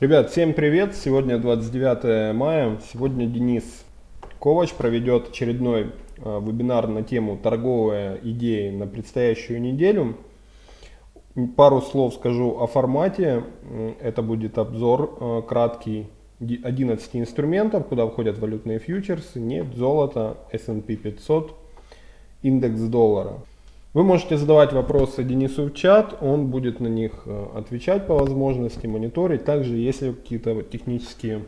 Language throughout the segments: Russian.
Ребят, всем привет! Сегодня 29 мая. Сегодня Денис Ковач проведет очередной э, вебинар на тему торговые идеи на предстоящую неделю. Пару слов скажу о формате. Это будет обзор э, краткий 11 инструментов, куда входят валютные фьючерсы, нефть, золото, S&P 500, индекс доллара. Вы можете задавать вопросы Денису в чат, он будет на них э, отвечать по возможности, мониторить. Также, если какие-то технические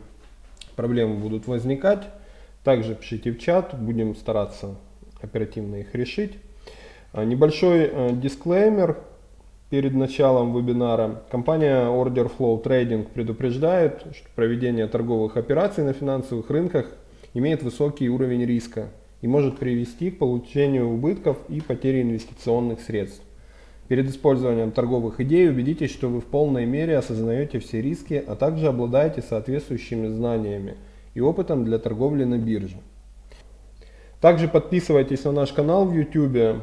проблемы будут возникать, также пишите в чат, будем стараться оперативно их решить. А, небольшой э, дисклеймер перед началом вебинара. Компания Order Flow Trading предупреждает, что проведение торговых операций на финансовых рынках имеет высокий уровень риска и может привести к получению убытков и потере инвестиционных средств. Перед использованием торговых идей убедитесь, что вы в полной мере осознаете все риски, а также обладаете соответствующими знаниями и опытом для торговли на бирже. Также подписывайтесь на наш канал в YouTube.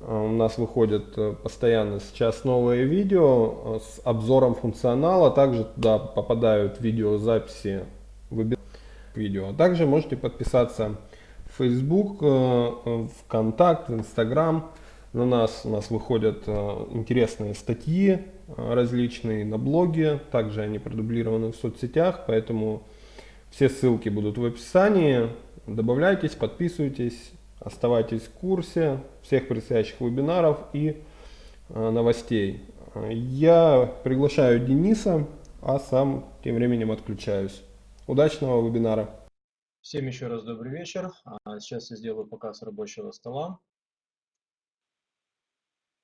А, у нас выходят э, постоянно сейчас новые видео э, с обзором функционала. Также туда попадают видеозаписи видео. Также можете подписаться Facebook, э, ВКонтакт, Инстаграм. На нас у нас выходят э, интересные статьи э, различные на блоге. Также они продублированы в соцсетях, поэтому все ссылки будут в описании. Добавляйтесь, подписывайтесь, оставайтесь в курсе всех предстоящих вебинаров и новостей. Я приглашаю Дениса, а сам тем временем отключаюсь. Удачного вебинара! Всем еще раз добрый вечер. А, сейчас я сделаю показ рабочего стола.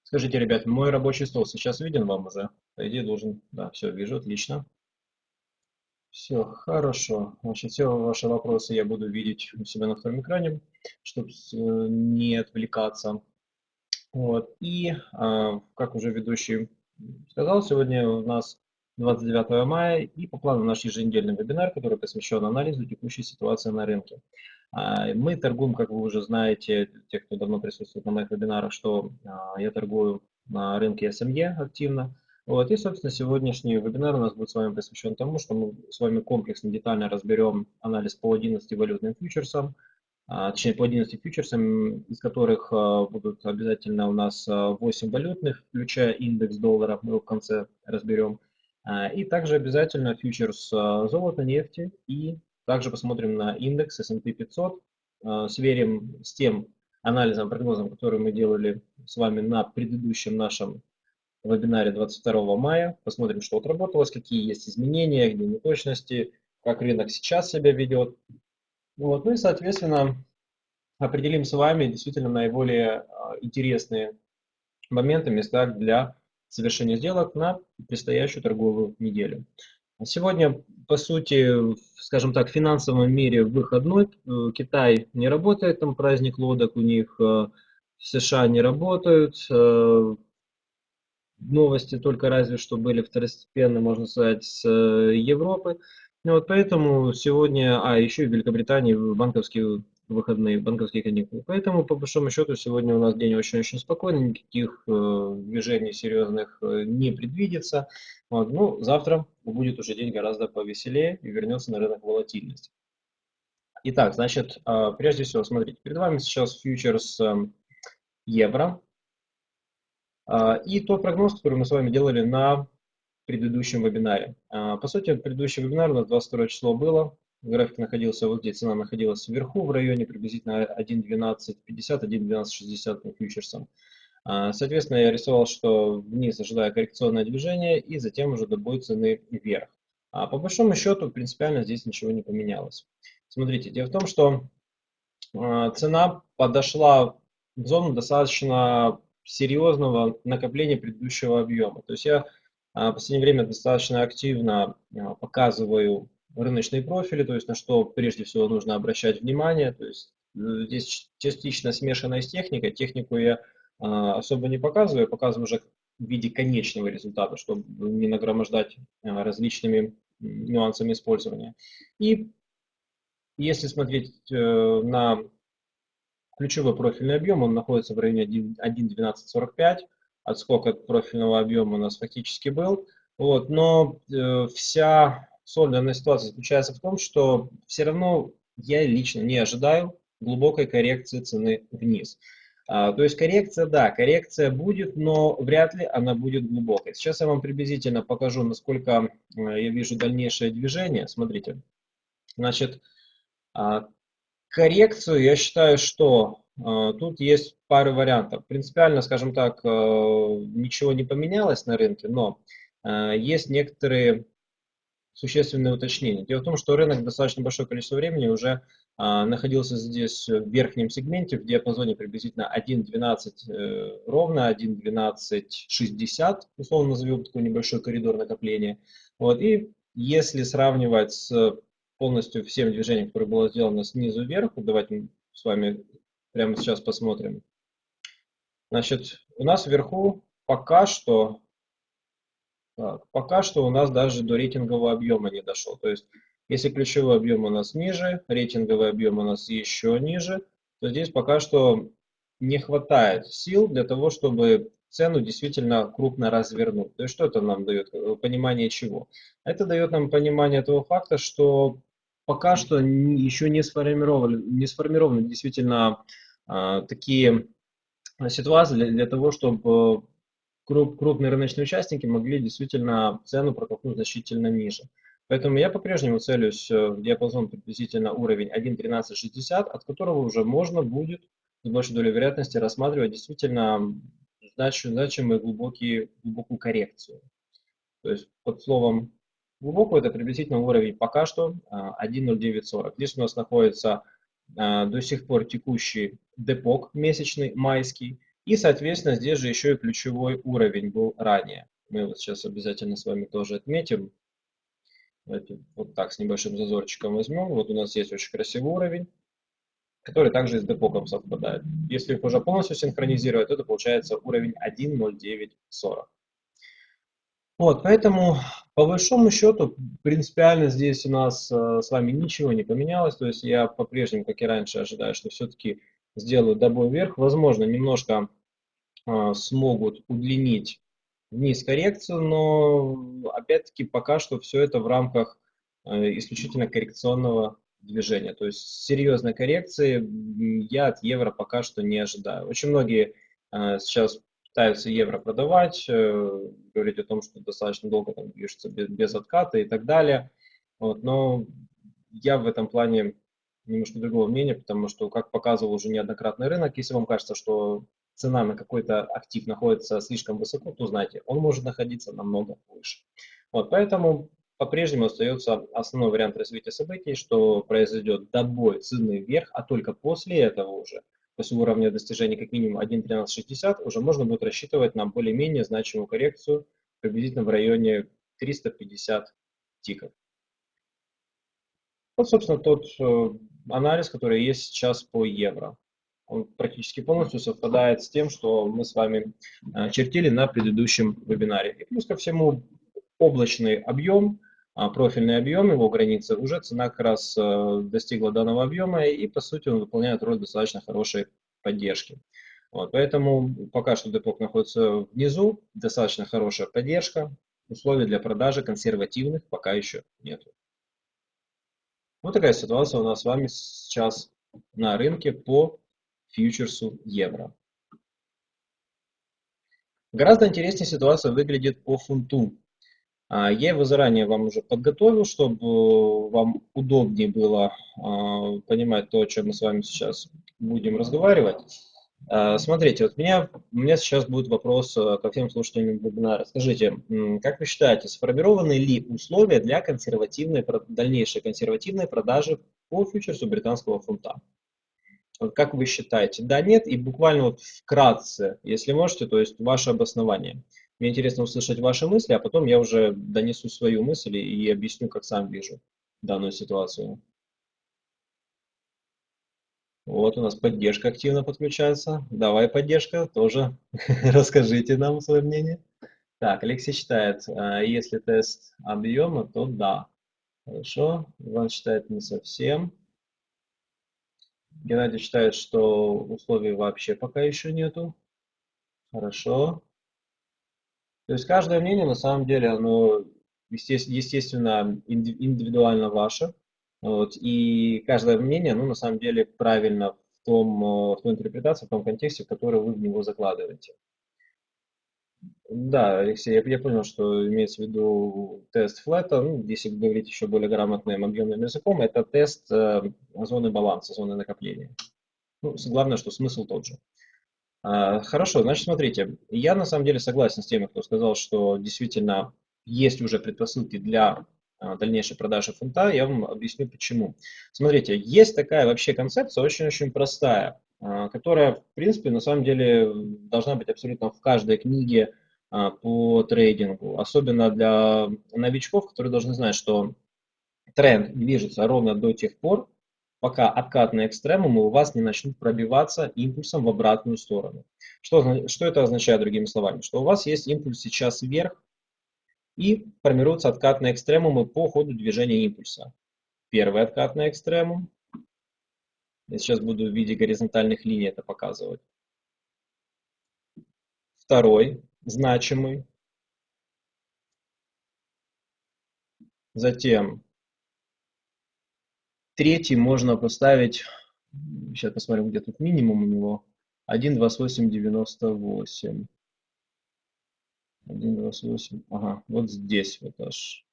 Скажите, ребят, мой рабочий стол сейчас виден вам уже? По идее должен... Да, все, вижу, отлично. Все, хорошо. Значит, все ваши вопросы я буду видеть у себя на втором экране, чтобы э, не отвлекаться. Вот. И, а, как уже ведущий сказал, сегодня у нас 29 мая и по плану наш еженедельный вебинар, который посвящен анализу текущей ситуации на рынке. А, мы торгуем, как вы уже знаете, те, кто давно присутствует на моих вебинарах, что а, я торгую на рынке SME активно. Вот, и, собственно, сегодняшний вебинар у нас будет с вами посвящен тому, что мы с вами комплексно, детально разберем анализ по 11 валютным фьючерсам, а, точнее по 11 фьючерсам, из которых будут обязательно у нас 8 валютных, включая индекс доллара, мы его в конце разберем. А, и также обязательно фьючерс а, золота, нефти и также посмотрим на индекс S&P 500, а, сверим с тем анализом, прогнозом, который мы делали с вами на предыдущем нашем вебинаре 22 мая. Посмотрим, что отработалось, какие есть изменения, где неточности, как рынок сейчас себя ведет. Вот. Ну и, соответственно, определим с вами действительно наиболее интересные моменты, места для совершения сделок на предстоящую торговую неделю. Сегодня, по сути, скажем так, в финансовом мире выходной. Э, Китай не работает, там праздник лодок у них, э, США не работают. Э, новости только разве что были второстепенно, можно сказать, с Европы. Вот поэтому сегодня, а еще и в Великобритании банковские выходные, банковские каникулы. Поэтому, по большому счету, сегодня у нас день очень-очень спокойный, никаких э, движений серьезных э, не предвидится. Вот. Ну, завтра будет уже день гораздо повеселее и вернется на рынок волатильности. Итак, значит, э, прежде всего, смотрите, перед вами сейчас фьючерс э, евро. Э, и тот прогноз, который мы с вами делали на предыдущем вебинаре. Э, по сути, предыдущий вебинар у нас 22 число было, график находился вот здесь, цена находилась вверху в районе приблизительно 1.1250, 1.1260 по фьючерсам. А, соответственно, я рисовал, что вниз ожидая коррекционное движение и затем уже до цены вверх. А по большому счету принципиально здесь ничего не поменялось. Смотрите, дело в том, что а, цена подошла в зону достаточно серьезного накопления предыдущего объема. То есть я а, в последнее время достаточно активно показываю рыночные профили, то есть на что прежде всего нужно обращать внимание. То есть э, здесь частично смешанная с техникой. Технику я а, особо не показываю, показываю уже в виде конечного результата, чтобы не нагромождать а, различными нюансами использования. И если смотреть э, на ключевой профильный объем, он находится в районе 1.1245. Отскок от профильного объема у нас фактически был. Вот, но э, вся соль данной ситуации заключается в том, что все равно я лично не ожидаю глубокой коррекции цены вниз. А, то есть коррекция, да, коррекция будет, но вряд ли она будет глубокой. Сейчас я вам приблизительно покажу, насколько э, я вижу дальнейшее движение. Смотрите, значит, а, коррекцию я считаю, что а, тут есть пары вариантов. Принципиально, скажем так, э, ничего не поменялось на рынке, но есть некоторые существенные уточнения. Дело в том, что рынок достаточно большое количество времени уже а, находился здесь в верхнем сегменте в диапазоне приблизительно 1.12 э, ровно, 1.12.60, условно назовем такой небольшой коридор накопления. Вот, и если сравнивать с полностью всем движением, которое было сделано снизу вверх, давайте с вами прямо сейчас посмотрим. Значит, у нас вверху пока что, пока что у нас даже до рейтингового объема не дошел. То есть если ключевой объем у нас ниже, рейтинговый объем у нас еще ниже, то здесь пока что не хватает сил для того, чтобы цену действительно крупно развернуть. То есть что это нам дает? Понимание чего? Это дает нам понимание того факта, что пока что еще не сформированы, не сформированы действительно а, такие ситуации для, для того, чтобы круп, крупные рыночные участники могли действительно цену протолкнуть значительно ниже. Поэтому я по-прежнему целюсь э, в диапазон приблизительно уровень 1.1360, от которого уже можно будет с большей долей вероятности рассматривать действительно значимую глубокие, глубокую коррекцию. То есть под словом глубокую это приблизительно уровень пока что 1.0940. Э, Здесь у нас находится э, до сих пор текущий депок месячный, майский. И, соответственно, здесь же еще и ключевой уровень был ранее. Мы его сейчас обязательно с вами тоже отметим. Давайте вот так с небольшим зазорчиком возьмем. Вот у нас есть очень красивый уровень, который также с депоком совпадает. Если их уже полностью синхронизировать, то это получается уровень 1.0940. Вот, поэтому по большому счету принципиально здесь у нас э, с вами ничего не поменялось. То есть я по-прежнему, как и раньше, ожидаю, что все-таки сделаю добой вверх. Возможно, немножко э, смогут удлинить вниз коррекцию, но опять-таки пока что все это в рамках э, исключительно коррекционного движения. То есть серьезной коррекции я от евро пока что не ожидаю. Очень многие э, сейчас пытаются евро продавать, э, говорить о том, что достаточно долго там движется без, без отката и так далее. Вот, но я в этом плане немножко другого мнения, потому что, как показывал уже неоднократный рынок, если вам кажется, что цена на какой-то актив находится слишком высоко, то знаете, он может находиться намного выше. Вот, поэтому по-прежнему остается основной вариант развития событий, что произойдет добой цены вверх, а только после этого уже, после уровня достижения как минимум 1.1360, уже можно будет рассчитывать на более-менее значимую коррекцию приблизительно в районе 350 тиков. Вот, собственно, тот э, анализ, который есть сейчас по евро он практически полностью совпадает с тем, что мы с вами э, чертили на предыдущем вебинаре. И плюс ко всему облачный объем, а, профильный объем, его границы, уже цена как раз э, достигла данного объема, и по сути он выполняет роль достаточно хорошей поддержки. Вот, поэтому пока что депок находится внизу, достаточно хорошая поддержка, условий для продажи консервативных пока еще нет. Вот такая ситуация у нас с вами сейчас на рынке по фьючерсу евро. Гораздо интереснее ситуация выглядит по фунту. А, я его заранее вам уже подготовил, чтобы вам удобнее было а, понимать то, о чем мы с вами сейчас будем разговаривать. А, смотрите, вот меня, у меня сейчас будет вопрос ко всем слушателям вебинара. Скажите, как вы считаете, сформированы ли условия для консервативной, дальнейшей консервативной продажи по фьючерсу британского фунта? Как вы считаете? Да, нет? И буквально вот вкратце, если можете, то есть ваше обоснование. Мне интересно услышать ваши мысли, а потом я уже донесу свою мысль и объясню, как сам вижу данную ситуацию. Вот у нас поддержка активно подключается. Давай, поддержка, тоже расскажите нам свое мнение. Так, Алексей считает, а, если тест объема, то да. Хорошо. Иван считает не совсем. Геннадий считает, что условий вообще пока еще нету. Хорошо. То есть каждое мнение на самом деле, оно естественно индивидуально ваше. Вот, и каждое мнение, оно на самом деле правильно в, том, в той интерпретации, в том контексте, в который вы в него закладываете. Да, Алексей, я, я понял, что имеется в виду тест флета. Ну, если говорить еще более грамотным объемным языком, это тест э, зоны баланса, зоны накопления. Ну, главное, что смысл тот же. А, хорошо, значит, смотрите, я на самом деле согласен с теми, кто сказал, что действительно есть уже предпосылки для дальнейшей продажи фунта. Я вам объясню почему. Смотрите, есть такая вообще концепция очень-очень простая, а, которая, в принципе, на самом деле должна быть абсолютно в каждой книге а, по трейдингу, особенно для новичков, которые должны знать, что тренд движется ровно до тех пор, пока откатные экстремумы у вас не начнут пробиваться импульсом в обратную сторону. Что, что это означает, другими словами? Что у вас есть импульс сейчас вверх, и формируются откатные экстремумы по ходу движения импульса. Первый откатный экстремум. Я сейчас буду в виде горизонтальных линий это показывать. Второй значимый. Затем третий можно поставить, сейчас посмотрим, где тут минимум у него, 1,2898. 1,28, ага, вот здесь вот аж.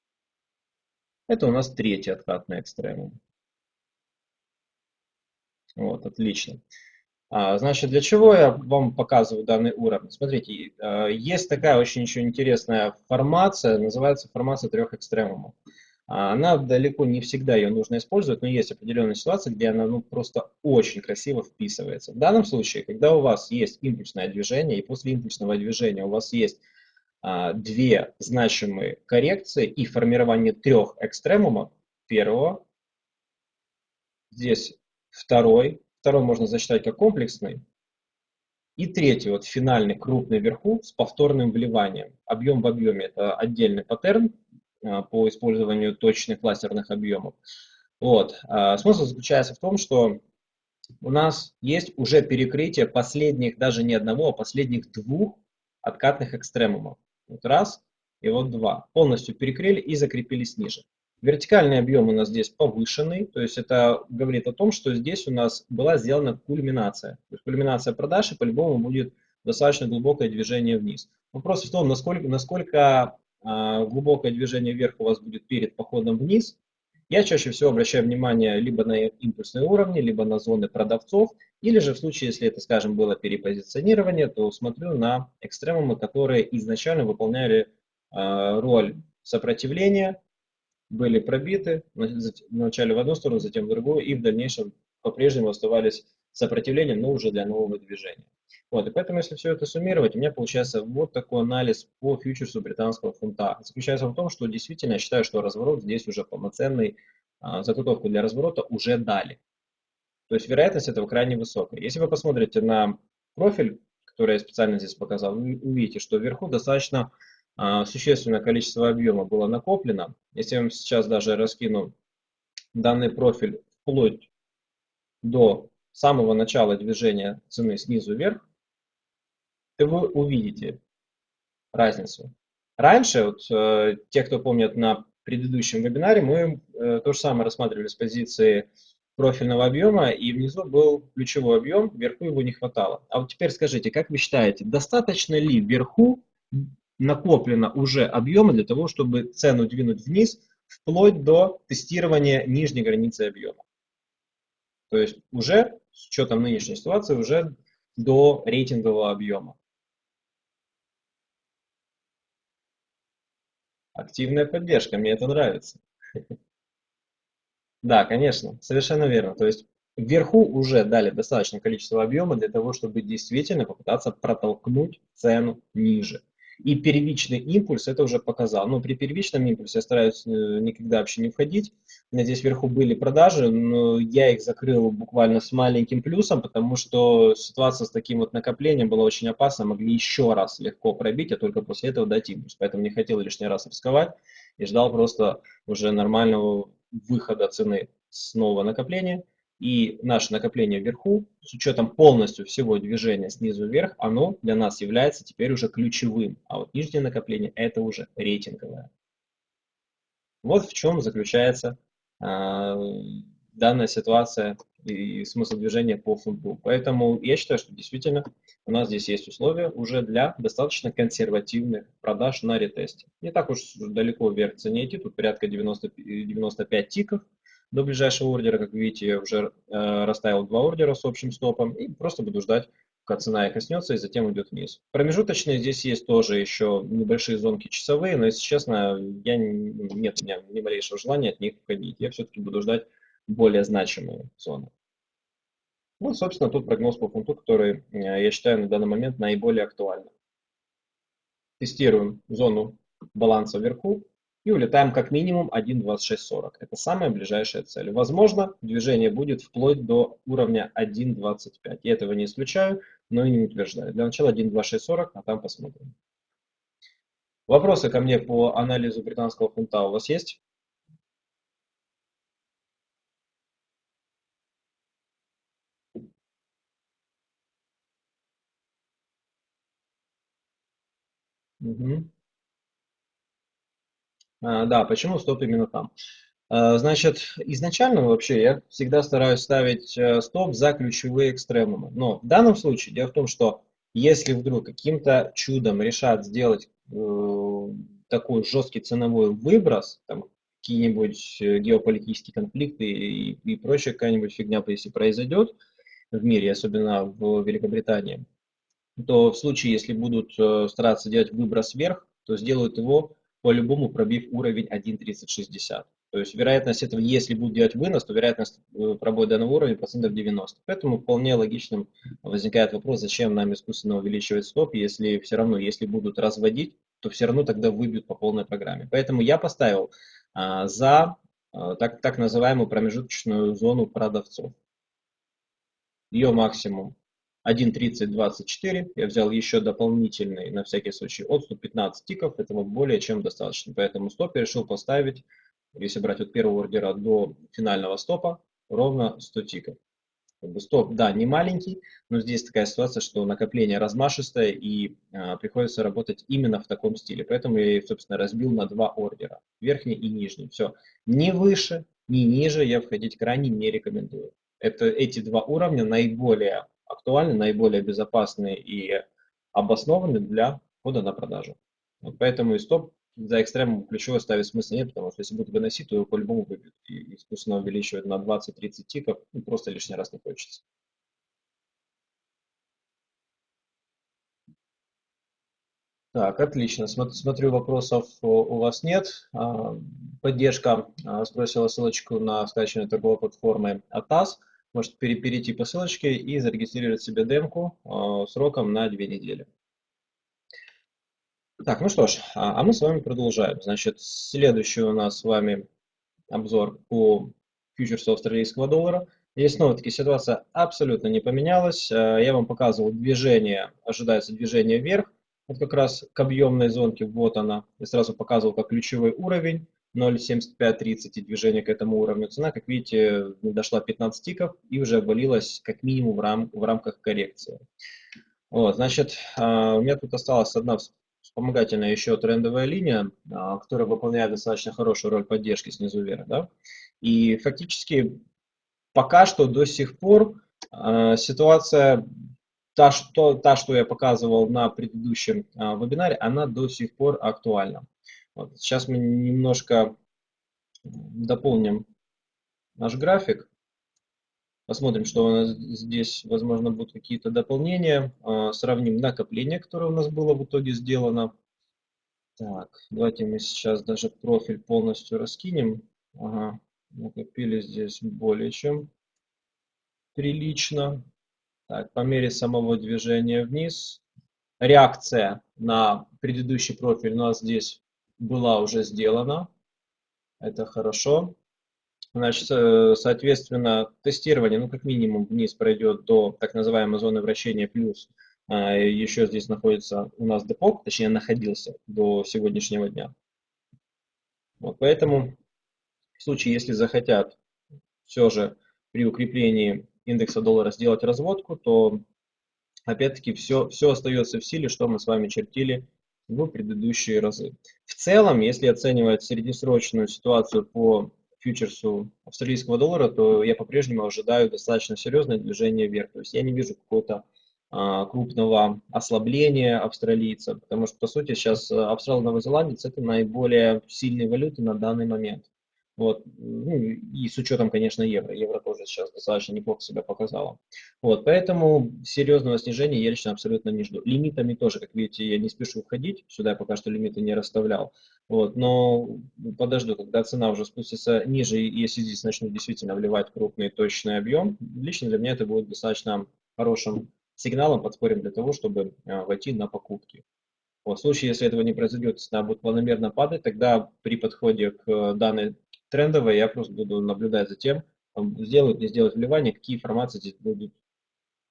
Это у нас третий откатный экстремум. Вот, отлично. А, значит, для чего я вам показываю данный уровень? Смотрите, а, есть такая очень еще интересная формация, называется формация трех экстремумов. А, она далеко не всегда ее нужно использовать, но есть определенные ситуации, где она ну, просто очень красиво вписывается. В данном случае, когда у вас есть импульсное движение, и после импульсного движения у вас есть две значимые коррекции и формирование трех экстремумов, первого, здесь второй, Второй можно засчитать как комплексный. И третий, вот финальный, крупный вверху с повторным вливанием. Объем в объеме – это отдельный паттерн а, по использованию точных лазерных объемов. Вот. А, смысл заключается в том, что у нас есть уже перекрытие последних, даже не одного, а последних двух откатных экстремумов. Вот раз и вот два. Полностью перекрыли и закрепились ниже. Вертикальный объем у нас здесь повышенный, то есть это говорит о том, что здесь у нас была сделана кульминация. То есть кульминация продаж и по-любому будет достаточно глубокое движение вниз. Вопрос в том, насколько, насколько э, глубокое движение вверх у вас будет перед походом вниз. Я чаще всего обращаю внимание либо на импульсные уровни, либо на зоны продавцов, или же в случае, если это, скажем, было перепозиционирование, то смотрю на экстремумы, которые изначально выполняли э, роль сопротивления, были пробиты, вначале в одну сторону, затем в другую, и в дальнейшем по-прежнему оставались сопротивлением, но уже для нового движения. Вот, и поэтому, если все это суммировать, у меня получается вот такой анализ по фьючерсу британского фунта. Заключается в том, что действительно я считаю, что разворот здесь уже полноценный, а, заготовку для разворота уже дали. То есть вероятность этого крайне высокая. Если вы посмотрите на профиль, который я специально здесь показал, вы увидите, что вверху достаточно а, существенное количество объема было накоплено. Если я вам сейчас даже раскину данный профиль вплоть до самого начала движения цены снизу вверх, то вы увидите разницу. Раньше, вот, э, те, кто помнят на предыдущем вебинаре, мы э, то же самое рассматривали с позиции профильного объема, и внизу был ключевой объем, вверху его не хватало. А вот теперь скажите, как вы считаете, достаточно ли вверху накоплено уже объема для того, чтобы цену двинуть вниз, вплоть до тестирования нижней границы объема. То есть уже, с учетом нынешней ситуации, уже до рейтингового объема. Активная поддержка, мне это нравится. Да, конечно, совершенно верно. То есть вверху уже дали достаточное количество объема для того, чтобы действительно попытаться протолкнуть цену ниже. И первичный импульс это уже показал. Но при первичном импульсе я стараюсь э, никогда вообще не входить. У меня здесь вверху были продажи, но я их закрыл буквально с маленьким плюсом, потому что ситуация с таким вот накоплением была очень опасна. Могли еще раз легко пробить, а только после этого дать импульс. Поэтому не хотел лишний раз рисковать и ждал просто уже нормального выхода цены с нового накопления И наше накопление вверху, с учетом полностью всего движения снизу вверх, оно для нас является теперь уже ключевым. А вот нижнее накопление это уже рейтинговое. Вот в чем заключается э, данная ситуация и смысл движения по фунту. Поэтому я считаю, что действительно у нас здесь есть условия уже для достаточно консервативных продаж на ретесте. Не так уж далеко вверх цене идти, тут порядка 90, 95 тиков до ближайшего ордера. Как видите, я уже э, расставил два ордера с общим стопом и просто буду ждать, пока цена их коснется и затем идет вниз. Промежуточные здесь есть тоже еще небольшие зонки часовые, но если честно, я, нет у меня ни малейшего желания от них уходить. Я все-таки буду ждать более значимые зоны. Ну, собственно, тут прогноз по фунту, который, э, я считаю, на данный момент наиболее актуальный. Тестируем зону баланса вверху и улетаем как минимум 1.2640. Это самая ближайшая цель. Возможно, движение будет вплоть до уровня 1.25. Я этого не исключаю, но и не утверждаю. Для начала 1.2640, а там посмотрим. Вопросы ко мне по анализу британского фунта у вас есть? Угу. А, да, почему стоп именно там? А, значит, изначально вообще я всегда стараюсь ставить э, стоп за ключевые экстремумы. Но в данном случае дело в том, что если вдруг каким-то чудом решат сделать э, такой жесткий ценовой выброс, там какие-нибудь э, геополитические конфликты и, и прочая какая-нибудь фигня, если произойдет в мире, особенно в Великобритании, то в случае, если будут э, стараться делать выброс вверх, то сделают его по-любому пробив уровень 1.3060. То есть вероятность этого, если будут делать вынос, то вероятность э, пробоя данного уровня процентов 90. Поэтому вполне логичным возникает вопрос, зачем нам искусственно увеличивать стоп, если все равно, если будут разводить, то все равно тогда выбьют по полной программе. Поэтому я поставил а, за а, так, так называемую промежуточную зону продавцов. Ее максимум 1.3024. Я взял еще дополнительный, на всякий случай, отступ 15 тиков. Этого более чем достаточно. Поэтому стоп я решил поставить, если брать от первого ордера до финального стопа, ровно 100 тиков. Стоп, да, не маленький, но здесь такая ситуация, что накопление размашистое и а, приходится работать именно в таком стиле. Поэтому я, собственно, разбил на два ордера, верхний и нижний. Все, ни выше, ни ниже я входить крайне не рекомендую. Это, эти два уровня наиболее актуальны, наиболее безопасны и обоснованы для входа на продажу. Вот поэтому и стоп за экстремум ключевой ставить смысла нет, потому что если будут выносить, то его по-любому выбьют. И искусственно увеличивать на 20-30 тиков ну, просто лишний раз не хочется. Так, отлично. Смотрю, вопросов у вас нет. А, поддержка а, сбросила ссылочку на скачивание торговой платформы ATAS можете перейти по ссылочке и зарегистрировать себе демку э, сроком на две недели. Так, ну что ж, а, а мы с вами продолжаем. Значит, следующий у нас с вами обзор по фьючерсу австралийского доллара. Здесь снова-таки ситуация абсолютно не поменялась. Э, я вам показывал движение, ожидается движение вверх. Вот как раз к объемной зонке, вот она. Я сразу показывал как ключевой уровень. 0.7530 и движение к этому уровню. Цена, как видите, дошла 15 тиков и уже обвалилась как минимум в, рам в рамках коррекции. Вот, значит, а, у меня тут осталась одна вспомогательная еще трендовая линия, а, которая выполняет достаточно хорошую роль поддержки снизу вверх. Да? И фактически пока что до сих пор а, ситуация та что, та, что я показывал на предыдущем вебинаре, она до сих пор актуальна. Вот. Сейчас мы немножко дополним наш график. Посмотрим, что у нас здесь, возможно, будут какие-то дополнения. А, сравним накопление, которое у нас было в итоге сделано. Так, давайте мы сейчас даже профиль полностью раскинем. Ага, накопили здесь более чем прилично. Так, по мере самого движения вниз. Реакция на предыдущий профиль у нас здесь была уже сделана. Это хорошо. Значит, э, соответственно, тестирование, ну, как минимум, вниз пройдет до так называемой зоны вращения плюс. А, Еще здесь находится у нас депок, точнее, находился до сегодняшнего дня. Вот, поэтому в случае, если захотят все же при укреплении индекса доллара сделать разводку, то опять-таки все, все остается в силе, что мы с вами чертили в предыдущие разы. В целом, если оценивать среднесрочную ситуацию по фьючерсу австралийского доллара, то я по-прежнему ожидаю достаточно серьезное движение вверх. То есть я не вижу какого-то а, крупного ослабления австралийца, потому что, по сути, сейчас австрал-новозеландец – это наиболее сильные валюты на данный момент. Вот. Ну, и с учетом, конечно, евро. Евро тоже сейчас достаточно неплохо себя показало. Вот. Поэтому серьезного снижения я лично абсолютно не жду. Лимитами тоже, как видите, я не спешу входить. Сюда я пока что лимиты не расставлял. Вот. Но подожду, когда цена уже спустится ниже, и если здесь начнут действительно вливать крупный точный объем, лично для меня это будет достаточно хорошим сигналом, подспорьем для того, чтобы а, войти на покупки. Вот, в случае, если этого не произойдет, цена будет планомерно падать, тогда при подходе к данной трендовая, я просто буду наблюдать за тем, сделают, не сделают вливание, какие информации здесь будут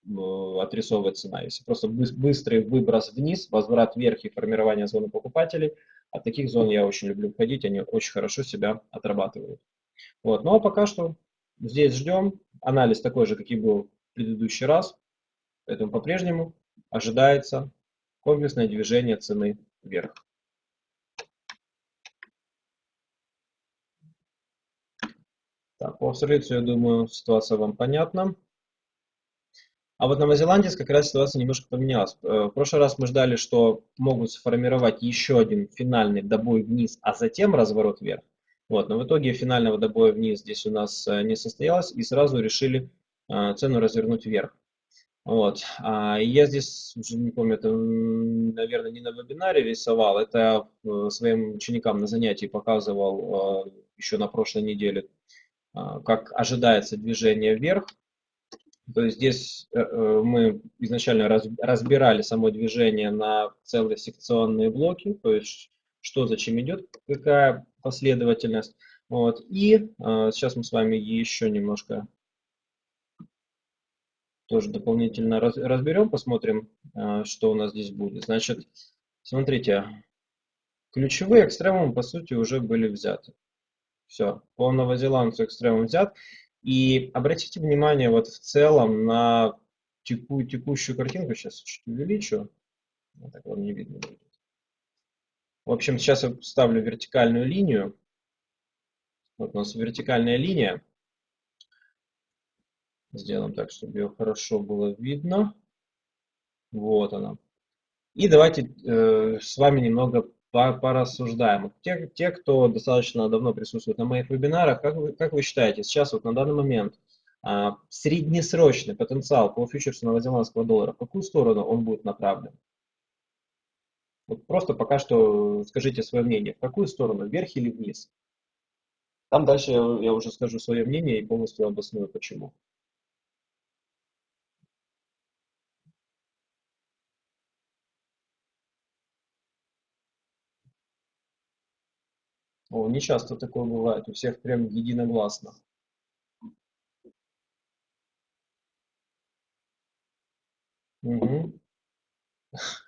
э, отрисовывать цена. Если просто быстрый выброс вниз, возврат вверх и формирование зоны покупателей, от таких зон я очень люблю входить, они очень хорошо себя отрабатывают. Вот. Ну а пока что здесь ждем. Анализ такой же, как и был в предыдущий раз. Поэтому по-прежнему ожидается комплексное движение цены вверх. Так, по австралийцу, я думаю, ситуация вам понятна. А вот новозеландец как раз ситуация немножко поменялась. Э, в прошлый раз мы ждали, что могут сформировать еще один финальный добой вниз, а затем разворот вверх. Вот, но в итоге финального добоя вниз здесь у нас э, не состоялось, и сразу решили э, цену развернуть вверх. Вот. А я здесь, уже не помню, это, наверное, не на вебинаре рисовал, это своим ученикам на занятии показывал еще на прошлой неделе как ожидается движение вверх. То есть здесь э, э, мы изначально разбирали само движение на целые секционные блоки, то есть что зачем идет, какая последовательность. Вот. И а, сейчас мы с вами еще немножко тоже дополнительно разберем, посмотрим, а, что у нас здесь будет. Значит, смотрите, ключевые экстремумы по сути уже были взяты. Все, по новозеландцу экстремум взят. И обратите внимание вот в целом на теку, текущую картинку. Сейчас чуть увеличу. Вот так вам не видно будет. В общем, сейчас я ставлю вертикальную линию. Вот у нас вертикальная линия. Сделаем так, чтобы ее хорошо было видно. Вот она. И давайте э, с вами немного порассуждаем. Те, те, кто достаточно давно присутствует на моих вебинарах, как вы, как вы считаете, сейчас вот на данный момент а, среднесрочный потенциал по фьючерсу новозеландского доллара, в какую сторону он будет направлен? Вот просто пока что скажите свое мнение, в какую сторону, вверх или вниз? Там дальше я, я уже скажу свое мнение и полностью обосную почему. О, не часто такое бывает, у всех прям единогласно. Угу.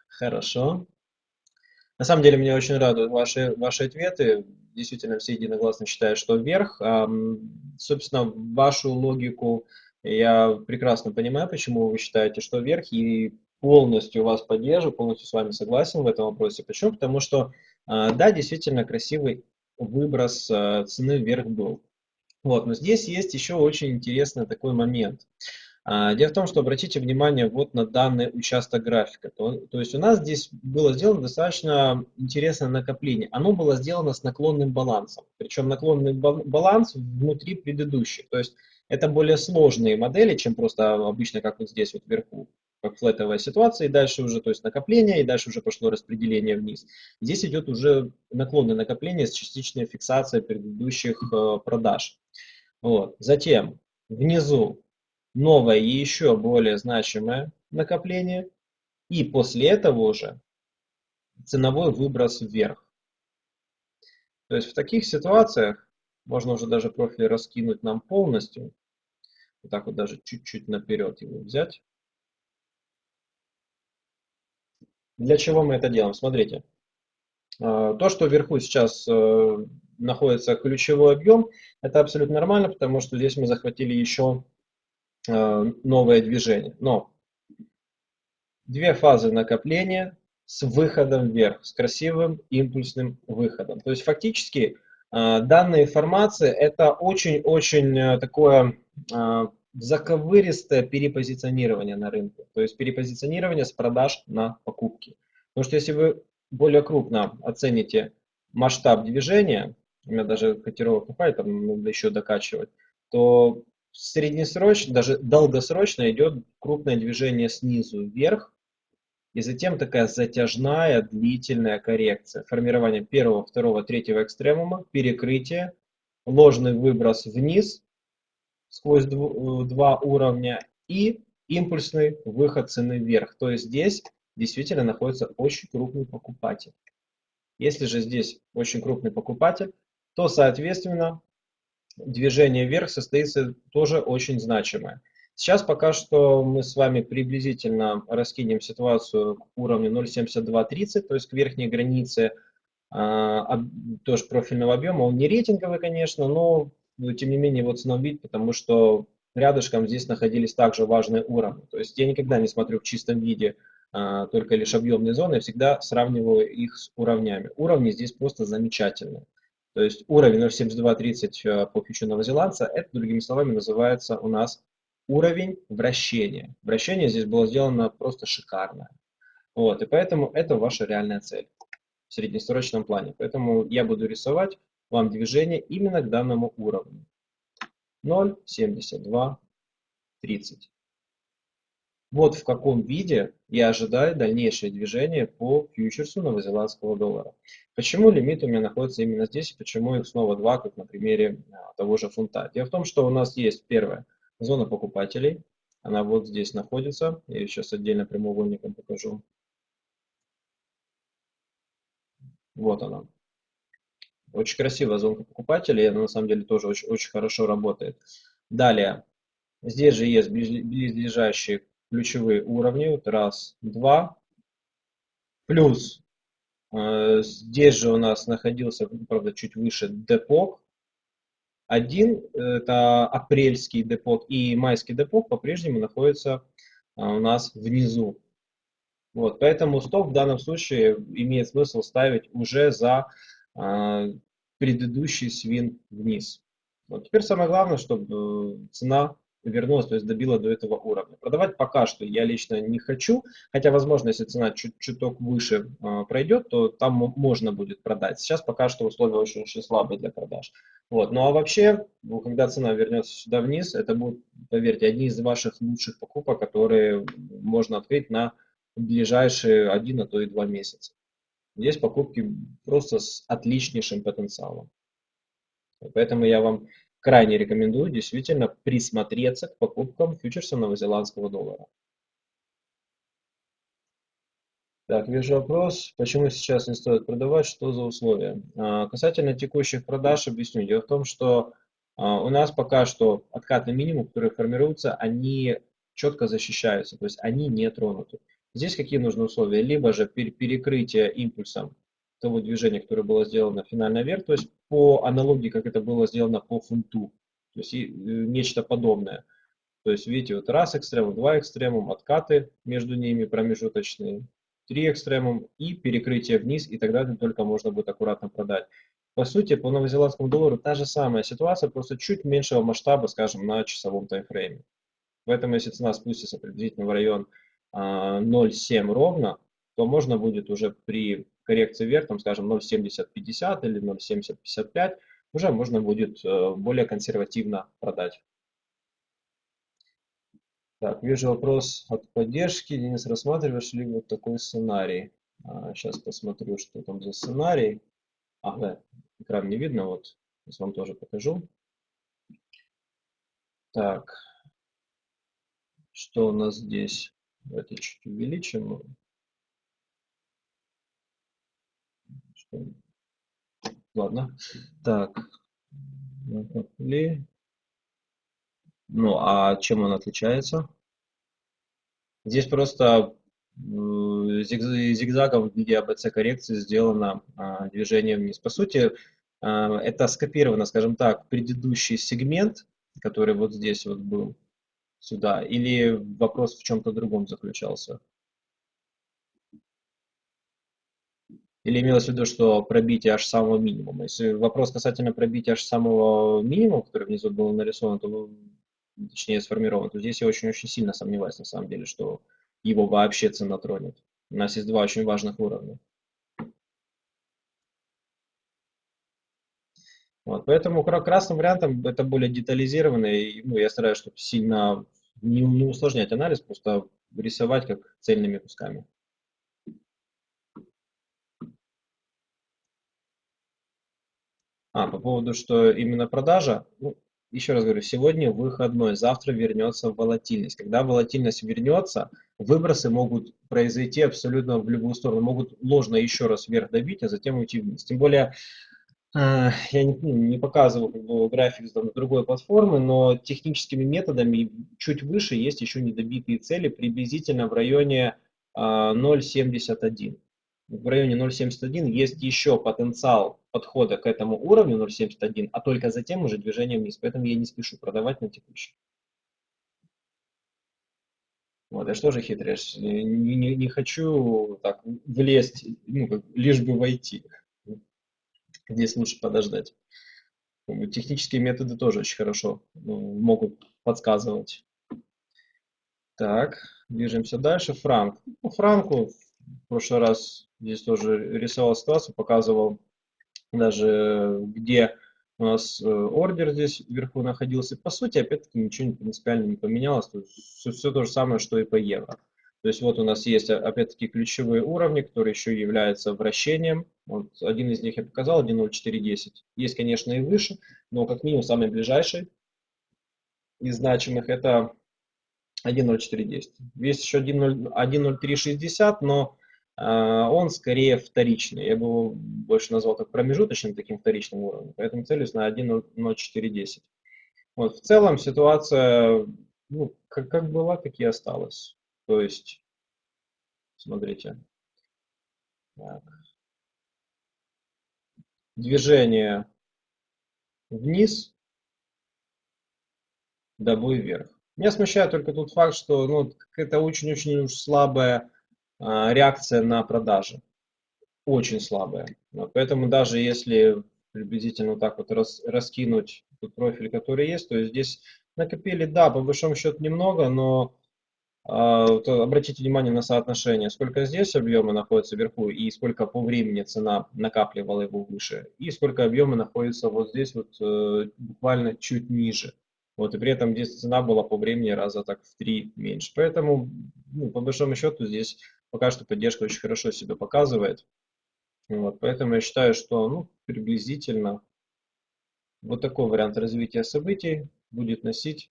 Хорошо. На самом деле меня очень радуют ваши, ваши ответы. Действительно, все единогласно считают, что вверх. Собственно, вашу логику я прекрасно понимаю, почему вы считаете, что вверх, и полностью вас поддерживаю, полностью с вами согласен в этом вопросе. Почему? Потому что, а, да, действительно красивый выброс э, цены вверх был. Вот, но здесь есть еще очень интересный такой момент. А, дело в том, что обратите внимание вот на данный участок графика. То, то есть у нас здесь было сделано достаточно интересное накопление. Оно было сделано с наклонным балансом. Причем наклонный баланс внутри предыдущих. То есть это более сложные модели, чем просто обычно, как вот здесь вот вверху флетовая ситуация, и дальше уже, то есть накопление, и дальше уже пошло распределение вниз. Здесь идет уже наклонное накопление с частичной фиксацией предыдущих э, продаж. Вот. Затем внизу новое и еще более значимое накопление, и после этого уже ценовой выброс вверх. То есть в таких ситуациях можно уже даже профиль раскинуть нам полностью, вот так вот даже чуть-чуть наперед его взять. Для чего мы это делаем? Смотрите. А, то, что вверху сейчас э, находится ключевой объем, это абсолютно нормально, потому что здесь мы захватили еще э, новое движение. Но две фазы накопления с выходом вверх, с красивым импульсным выходом. То есть фактически э, данная информация это очень-очень э, такое э, заковыристое перепозиционирование на рынке. То есть перепозиционирование с продаж на покупки. Потому что если вы более крупно оцените масштаб движения, у меня даже котировок не хватит, там надо еще докачивать, то среднесрочно, даже долгосрочно идет крупное движение снизу вверх, и затем такая затяжная длительная коррекция. Формирование первого, второго, третьего экстремума, перекрытие, ложный выброс вниз сквозь два уровня и импульсный выход цены вверх. То есть здесь действительно находится очень крупный покупатель. Если же здесь очень крупный покупатель, то, соответственно, движение вверх состоится тоже очень значимое. Сейчас пока что мы с вами приблизительно раскинем ситуацию к уровню 0.7230, то есть к верхней границе а, тоже профильного объема. Он не рейтинговый, конечно, но тем не менее цена убить, потому что рядышком здесь находились также важные уровни. То есть я никогда не смотрю в чистом виде а, только лишь объемные зоны, я всегда сравниваю их с уровнями. Уровни здесь просто замечательные. То есть уровень 0.7230 э, по фьючу новозеландца, это, другими словами, называется у нас уровень вращения. Вращение здесь было сделано просто шикарно. Вот, и поэтому это ваша реальная цель в среднесрочном плане. Поэтому я буду рисовать вам движение именно к данному уровню. 0.7230. Вот в каком виде я ожидаю дальнейшее движение по фьючерсу новозеландского доллара. Почему лимит у меня находится именно здесь и почему их снова два, как на примере а, того же фунта. Дело в том, что у нас есть первая зона покупателей. Она вот здесь находится. Я ее сейчас отдельно прямоугольником покажу. Вот она. Очень красивая зона покупателей. Она на самом деле тоже очень, очень хорошо работает. Далее. Здесь же есть близлежащие ключевые уровни. Вот раз, два. Плюс э, здесь же у нас находился, правда, чуть выше депок. Один это апрельский депок и майский депок по-прежнему находится э, у нас внизу. Вот, поэтому стоп в данном случае имеет смысл ставить уже за предыдущий свин вниз. Вот теперь самое главное, чтобы э, цена вернулась, то есть добила до этого уровня. Продавать пока что я лично не хочу, хотя, возможно, если цена чуть чуток выше э, пройдет, то там можно будет продать. Сейчас пока что условия очень-очень слабые для продаж. Вот. Ну а вообще, ну, когда цена вернется сюда вниз, это будет, поверьте, одни из ваших лучших покупок, которые можно открыть на ближайшие один, а то и два месяца. Здесь покупки просто с отличнейшим потенциалом. Поэтому я вам крайне рекомендую действительно присмотреться к покупкам фьючерса новозеландского доллара. Так, вижу вопрос, почему сейчас не стоит продавать, что за условия? А, касательно текущих продаж объясню. Дело в том, что а, у нас пока что откатный минимум, который формируется, они четко защищаются, то есть они не тронуты. Здесь какие нужны условия? Либо же перекрытие импульсом того движения, которое было сделано финально вверх, то есть по аналогии, как это было сделано по фунту, то есть э, нечто подобное. То есть видите, вот раз экстремум, два экстремум, откаты между ними промежуточные, три экстремум и перекрытие вниз, и тогда только можно будет аккуратно продать. По сути, по новозеландскому доллару та же самая ситуация, просто чуть меньшего масштаба, скажем, на часовом таймфрейме. Поэтому, если цена спустится приблизительно в район 0,7 а, ровно, то можно будет уже при коррекции вверх, там, скажем, 0,7050 или 0,7055, уже можно будет э, более консервативно продать. Так, вижу вопрос от поддержки. Денис, рассматриваешь ли вот такой сценарий? сейчас а, посмотрю, что там за сценарий. А, да, экран не видно, вот, сейчас вам тоже покажу. Так, что у нас здесь? Давайте чуть увеличим. Ладно. Так. Ну, а чем он отличается? Здесь просто зигзагом в виде АБЦ коррекции сделано а, движение вниз. По сути, а, это скопировано, скажем так, предыдущий сегмент, который вот здесь вот был, сюда, или вопрос в чем-то другом заключался? Или имелось в виду, что пробитие аж самого минимума? Если вопрос касательно пробития аж самого минимума, который внизу был нарисован, то, точнее сформирован, то здесь я очень-очень сильно сомневаюсь на самом деле, что его вообще цена тронет. У нас есть два очень важных уровня. Вот, поэтому красным вариантом это более детализированно, и ну, я стараюсь, чтобы сильно не, не усложнять анализ, просто рисовать как цельными кусками. А, по поводу, что именно продажа, ну, еще раз говорю, сегодня выходной, завтра вернется волатильность. Когда волатильность вернется, выбросы могут произойти абсолютно в любую сторону, могут ложно еще раз вверх добить, а затем уйти вниз. Тем более, я не, не показывал как бы, график с другой платформы, но техническими методами чуть выше есть еще недобитые цели, приблизительно в районе 0,71. А, в районе 0.71 есть еще потенциал подхода к этому уровню 0.71, а только затем уже движение вниз. Поэтому я не спешу продавать на текущий. Вот, я что же хитрый, не, не, не хочу так влезть, ну, как, лишь бы войти. Здесь лучше подождать. Технические методы тоже очень хорошо ну, могут подсказывать. Так, движемся дальше. Франк. Ну, Франку в прошлый раз здесь тоже рисовал ситуацию, показывал даже где у нас э, ордер здесь вверху находился. По сути, опять-таки, ничего принципиально не поменялось. То есть все, все то же самое, что и по евро. То есть вот у нас есть, опять-таки, ключевые уровни, которые еще являются вращением. Вот один из них я показал, 1.0410. Есть, конечно, и выше, но как минимум самый ближайший из значимых это 1.0410. Есть еще 1.0360, но э, он скорее вторичный. Я бы его больше назвал как промежуточным таким вторичным уровнем, поэтому целюсь на 1.0410. Вот, в целом ситуация ну, как, как была, так и осталась. То есть, смотрите. Так. Движение вниз, добой вверх. Меня смущает только тот факт, что ну, это очень-очень слабая а, реакция на продажи. Очень слабая. Поэтому даже если приблизительно так вот рас, раскинуть тот профиль, который есть, то здесь накопили, да, по большому счету немного, но вот обратите внимание на соотношение, сколько здесь объема находится вверху и сколько по времени цена накапливала его выше, и сколько объема находится вот здесь вот э, буквально чуть ниже. Вот, и при этом здесь цена была по времени раза так в три меньше. Поэтому, ну, по большому счету, здесь пока что поддержка очень хорошо себя показывает. Вот, поэтому я считаю, что ну, приблизительно вот такой вариант развития событий будет носить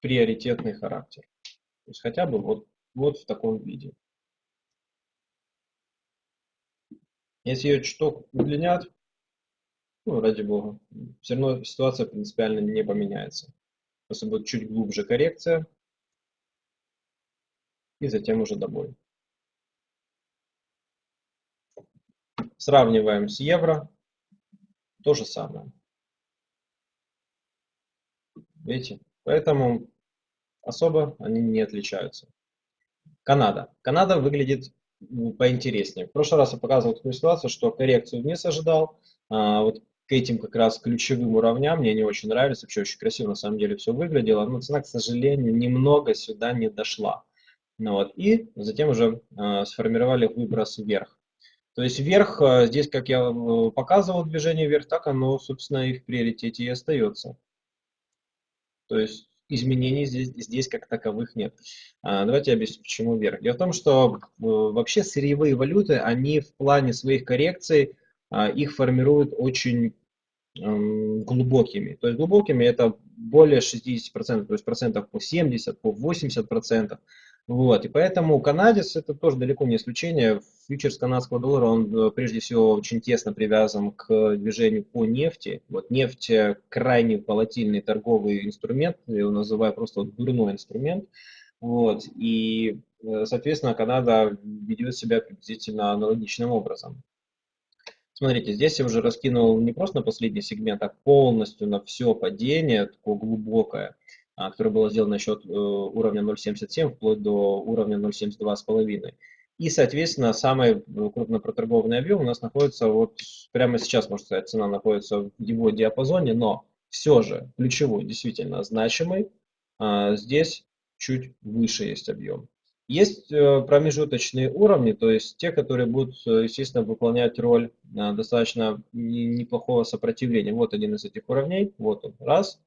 приоритетный характер. То есть хотя бы вот, вот в таком виде. Если ее чуток удлинят, ну, ради бога. Все равно ситуация принципиально не поменяется. Просто будет чуть глубже коррекция. И затем уже добой. Сравниваем с евро. То же самое. Видите? Поэтому особо они не отличаются. Канада. Канада выглядит поинтереснее. В прошлый раз я показывал такую ситуацию, что коррекцию вниз ожидал. А, вот к этим как раз ключевым уровням мне не очень нравится, вообще очень красиво на самом деле все выглядело, но цена, к сожалению, немного сюда не дошла. Ну вот, и затем уже э, сформировали выброс вверх. То есть вверх, э, здесь, как я э, показывал движение вверх, так оно, собственно, и в приоритете и остается. То есть изменений здесь, здесь как таковых нет. А, давайте объясню, почему вверх. Дело в том, что э, вообще сырьевые валюты, они в плане своих коррекций а, их формируют очень глубокими. То есть глубокими это более 60%, то есть процентов по 70, по 80 процентов. Вот, и поэтому канадец это тоже далеко не исключение. Фьючерс канадского доллара, он э, прежде всего очень тесно привязан к движению по нефти. Вот нефть крайне волатильный торговый инструмент, я его называю просто вот дурной инструмент. Вот, и, э, соответственно, Канада ведет себя приблизительно аналогичным образом. Смотрите, здесь я уже раскинул не просто на последний сегмент, а полностью на все падение, такое глубокое, которое было сделано счет э, уровня 0.77 вплоть до уровня 0.72,5. И, соответственно, самый э, крупно проторгованный объем у нас находится вот прямо сейчас, можно сказать, цена находится в его диапазоне, но все же ключевой, действительно значимый, а, здесь чуть выше есть объем. Есть э, промежуточные уровни, то есть те, которые будут, естественно, выполнять роль достаточно неплохого сопротивления. Вот один из этих уровней, вот он, раз.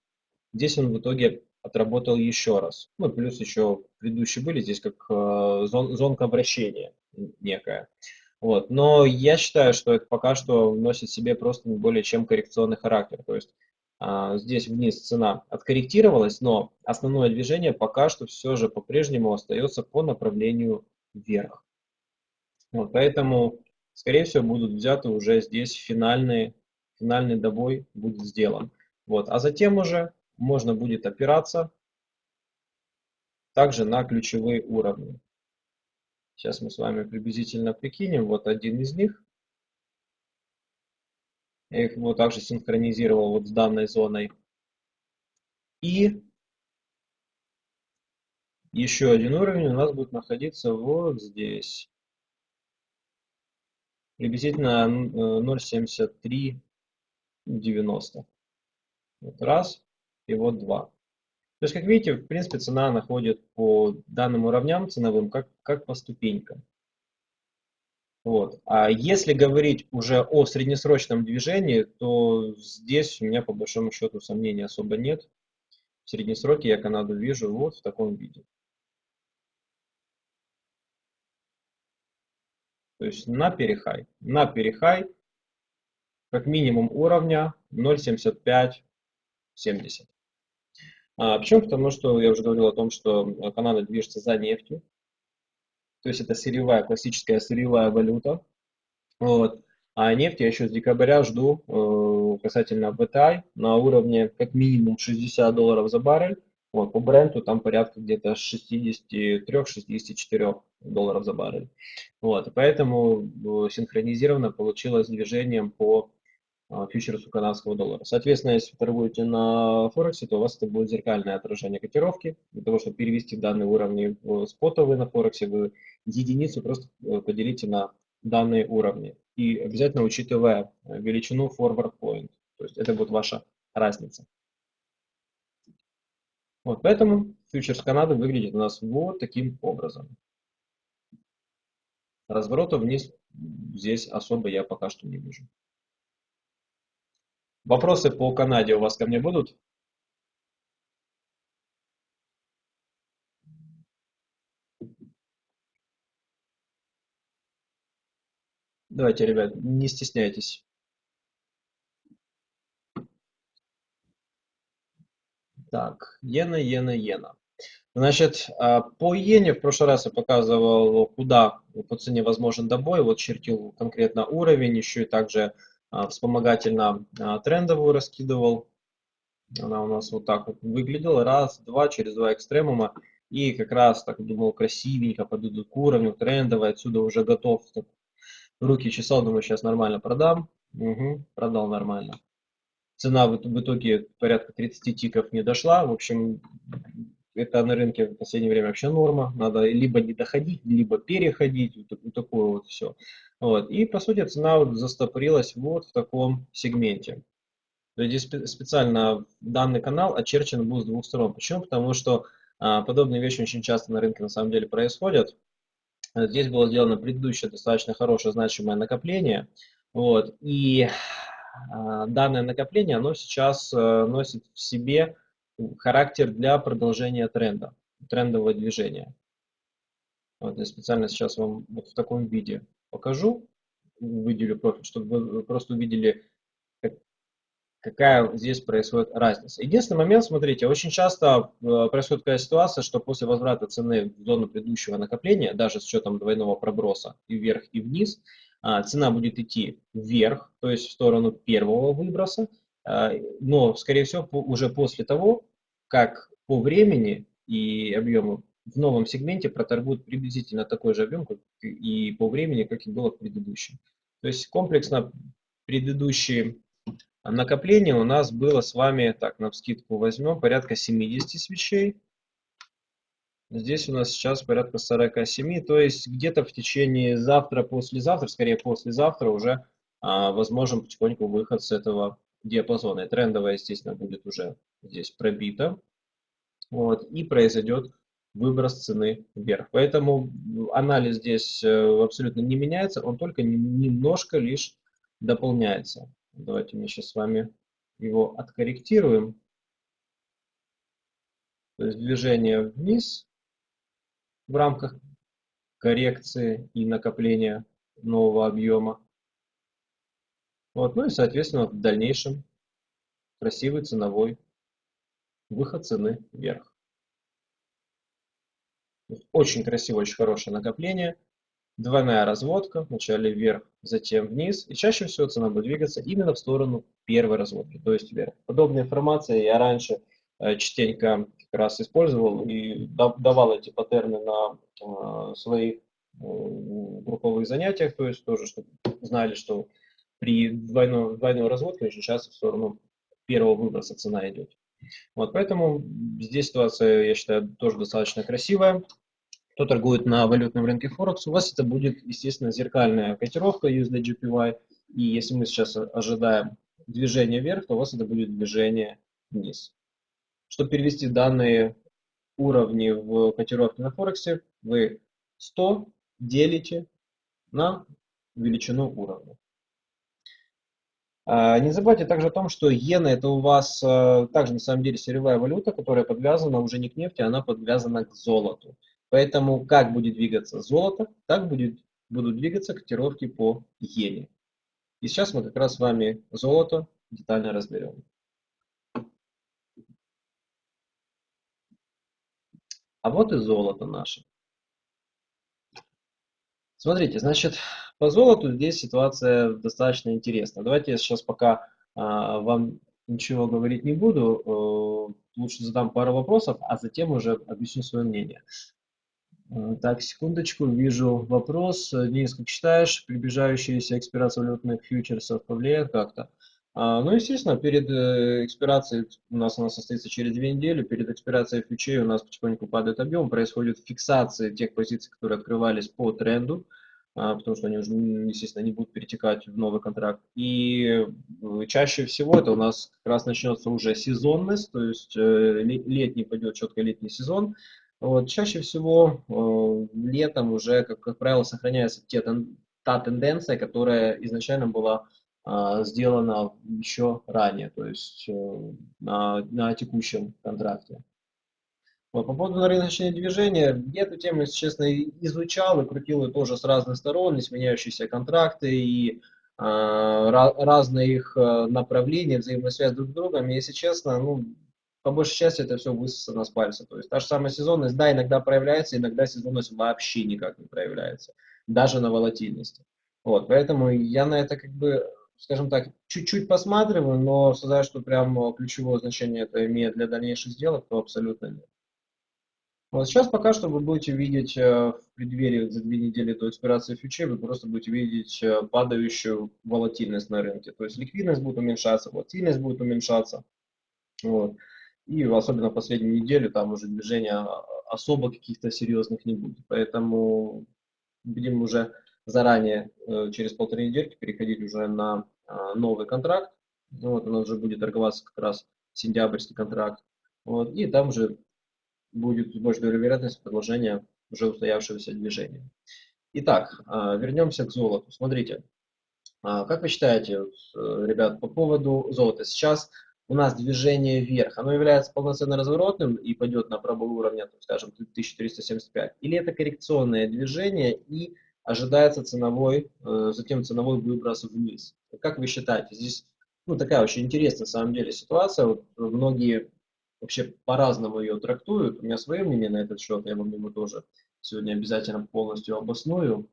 Здесь он в итоге отработал еще раз. Ну, плюс еще предыдущие были здесь как зон, зонка вращения некая. Вот. Но я считаю, что это пока что носит себе просто не более чем коррекционный характер. То есть а, здесь вниз цена откорректировалась, но основное движение пока что все же по-прежнему остается по направлению вверх. Вот, поэтому, скорее всего, будут взяты уже здесь финальные, финальный добой будет сделан. Вот, а затем уже можно будет опираться также на ключевые уровни. Сейчас мы с вами приблизительно прикинем. Вот один из них. Я их вот также синхронизировал вот с данной зоной. И еще один уровень у нас будет находиться вот здесь. Приблизительно 0.7390. Э, вот раз и вот два. То есть, как видите, в принципе, цена находит по данным уровням ценовым как, как по ступенькам. Вот. А если говорить уже о среднесрочном движении, то здесь у меня по большому счету сомнений особо нет. В среднесроке я Канаду вижу вот в таком виде. То есть на перехай. На перехай как минимум уровня 0.7570. А, почему? Потому что я уже говорил о том, что Канада движется за нефтью то есть это сырьевая, классическая сырьевая валюта. Вот. А нефть я еще с декабря жду э, касательно VTI на уровне как минимум 60 долларов за баррель. Вот, по бренду там порядка где-то 63-64 долларов за баррель. Вот, поэтому э, синхронизированно получилось движением по фьючерсу канадского доллара. Соответственно, если вы торгуете на Форексе, то у вас это будет зеркальное отражение котировки. Для того, чтобы перевести данные уровни в спотовые на Форексе, вы единицу просто э, поделите на данные уровни. И обязательно учитывая величину forward point. То есть это будет ваша разница. Вот поэтому фьючерс Канады выглядит у нас вот таким образом. Разворота вниз здесь особо я пока что не вижу. Вопросы по Канаде у вас ко мне будут? Давайте, ребят, не стесняйтесь. Так, иена, иена, иена. Значит, а, по иене в прошлый раз я показывал, куда по цене возможен добой. Вот чертил конкретно уровень, еще и также вспомогательно а, трендовую раскидывал. Она у нас вот так вот выглядела. Раз, два, через два экстремума. И как раз так думал, красивенько подойдут к уровню трендовой. Отсюда уже готов. Руки чесал, думаю, сейчас нормально продам. Угу, продал нормально. Цена в итоге порядка 30 тиков не дошла. В общем, это на рынке в последнее время вообще норма. Надо либо не доходить, либо переходить. Вот такое вот все. Вот. И по сути цена вот застопорилась вот в таком сегменте. То есть здесь специально данный канал очерчен был с двух сторон. Почему? Потому что а, подобные вещи очень часто на рынке на самом деле происходят. Здесь было сделано предыдущее достаточно хорошее значимое накопление. Вот. И а, данное накопление, оно сейчас а, носит в себе характер для продолжения тренда, трендового движения. Вот я специально сейчас вам вот в таком виде покажу, выделю профиль, чтобы вы просто увидели, как, какая здесь происходит разница. Единственный момент, смотрите, очень часто э, происходит такая ситуация, что после возврата цены в зону предыдущего накопления, даже с учетом двойного проброса и вверх, и вниз, а, цена будет идти вверх, то есть в сторону первого выброса, но, скорее всего, уже после того, как по времени и объему в новом сегменте проторгуют приблизительно такой же объем как и по времени, как и было в предыдущем. То есть комплексно предыдущие накопления у нас было с вами, так, на скидку возьмем, порядка 70 свечей. Здесь у нас сейчас порядка 47, то есть где-то в течение завтра, послезавтра, скорее послезавтра уже а, возможен потихоньку выход с этого диапазона. И трендовая, естественно, будет уже здесь пробита. Вот, и произойдет выброс цены вверх. Поэтому анализ здесь э, абсолютно не меняется, он только немножко лишь дополняется. Давайте мы сейчас с вами его откорректируем. То есть движение вниз в рамках коррекции и накопления нового объема. Вот, ну и, соответственно, в дальнейшем красивый ценовой выход цены вверх. Очень красивое, очень хорошее накопление. Двойная разводка, вначале вверх, затем вниз. И чаще всего цена будет двигаться именно в сторону первой разводки, то есть вверх. Подобная информация я раньше Э, частенько как раз использовал и давал эти паттерны на э, своих э, групповых занятиях, то есть тоже, чтобы знали, что при двойной, двойной разводке очень часто в сторону первого выброса цена идет. Вот, поэтому здесь ситуация, я считаю, тоже достаточно красивая. Кто торгует на валютном рынке Форекс, у вас это будет, естественно, зеркальная котировка USD И если мы сейчас ожидаем движение вверх, то у вас это будет движение вниз. Чтобы перевести данные уровни в котировки на Форексе, вы 100 делите на величину уровня. А, не забывайте также о том, что иена это у вас а, также на самом деле сырьевая валюта, которая подвязана уже не к нефти, она подвязана к золоту. Поэтому как будет двигаться золото, так будет, будут двигаться котировки по иене. И сейчас мы как раз с вами золото детально разберем. А вот и золото наше. Смотрите, значит, по золоту здесь ситуация достаточно интересна. Давайте я сейчас пока а, вам ничего говорить не буду, э, лучше задам пару вопросов, а затем уже объясню свое мнение. Э, так, секундочку, вижу вопрос. Денис, как считаешь, приближающаяся экспирация валютных фьючерсов повлияет как-то? А, ну, естественно, перед э, экспирацией, у нас она состоится через две недели, перед экспирацией фьючей у нас потихоньку падает объем, происходит фиксация тех позиций, которые открывались по тренду, а, потому что они уже, естественно, не будут перетекать в новый контракт. И э, чаще всего это у нас как раз начнется уже сезонность, то есть э, летний пойдет четко летний сезон. Вот, чаще всего летом уже, как, как правило, сохраняется те, та тенденция, которая изначально была а, сделано еще ранее, то есть э, на, на текущем контракте. Вот, по поводу рыночного движения, я эту тему, если честно, изучал и крутил ее тоже с разных сторон, изменяющиеся контракты и а, разные их э, направления, взаимосвязь друг с другом. И, если честно, ну, по большей части это все высосано с пальца. То есть та же самая сезонность, да, иногда проявляется, иногда сезонность вообще никак не проявляется, даже на волатильности. Вот, поэтому я на это как бы скажем так, чуть-чуть посматриваю, но сказать, что прям э, ключевое значение это имеет для дальнейших сделок, то абсолютно нет. Вот сейчас пока что вы будете видеть э, в преддверии за две недели до экспирации фьючей, вы просто будете видеть э, падающую волатильность на рынке. То есть ликвидность будет уменьшаться, волатильность будет уменьшаться. Вот. И особенно в последнюю неделю там уже движения особо каких-то серьезных не будет. Поэтому будем уже заранее э, через полторы недельки переходить уже на а, новый контракт. Вот, у нас уже будет торговаться как раз сентябрьский контракт. Вот, и там уже будет с большой вероятностью продолжения уже устоявшегося движения. Итак, а, вернемся к золоту. Смотрите, а, как вы считаете, э, ребят, по поводу золота? Сейчас у нас движение вверх, оно является полноценно разворотным и пойдет на пробой уровня, скажем, 1375? Или это коррекционное движение и ожидается ценовой, э, затем ценовой выброс вниз. Как вы считаете, здесь ну, такая очень интересная на самом деле ситуация. Вот многие вообще по-разному ее трактуют. У меня свое мнение на этот счет, я вам его тоже сегодня обязательно полностью обосную.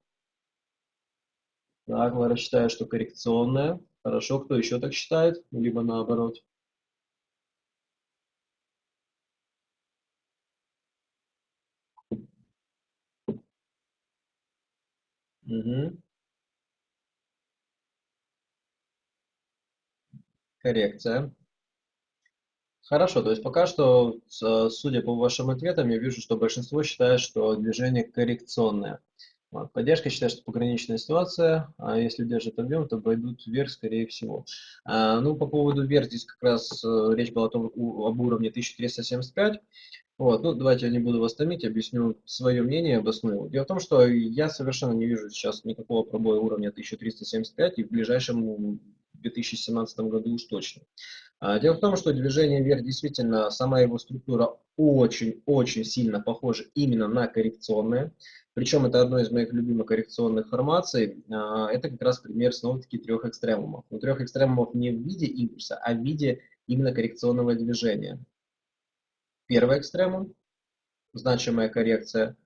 Так, Лара считает, что коррекционная. Хорошо, кто еще так считает? Либо наоборот. Угу. коррекция. Хорошо, то есть пока что, судя по вашим ответам, я вижу, что большинство считает, что движение коррекционное. Вот. Поддержка считает, что пограничная ситуация, а если держит объем, то пойдут вверх, скорее всего. А, ну, по поводу вверх, здесь как раз э, речь была о том, об уровне 1375. Вот, ну, давайте я не буду вас томить, объясню свое мнение, обосную. Дело в том, что я совершенно не вижу сейчас никакого пробоя уровня 1375 и в ближайшем 2017 году уж точно. А, дело в том, что движение вверх действительно, сама его структура очень-очень сильно похожа именно на коррекционное. Причем это одно из моих любимых коррекционных формаций. А, это как раз пример снова-таки трех экстремумов. Но трех экстремумов не в виде импульса, а в виде именно коррекционного движения. Первый экстремум – значимая коррекция.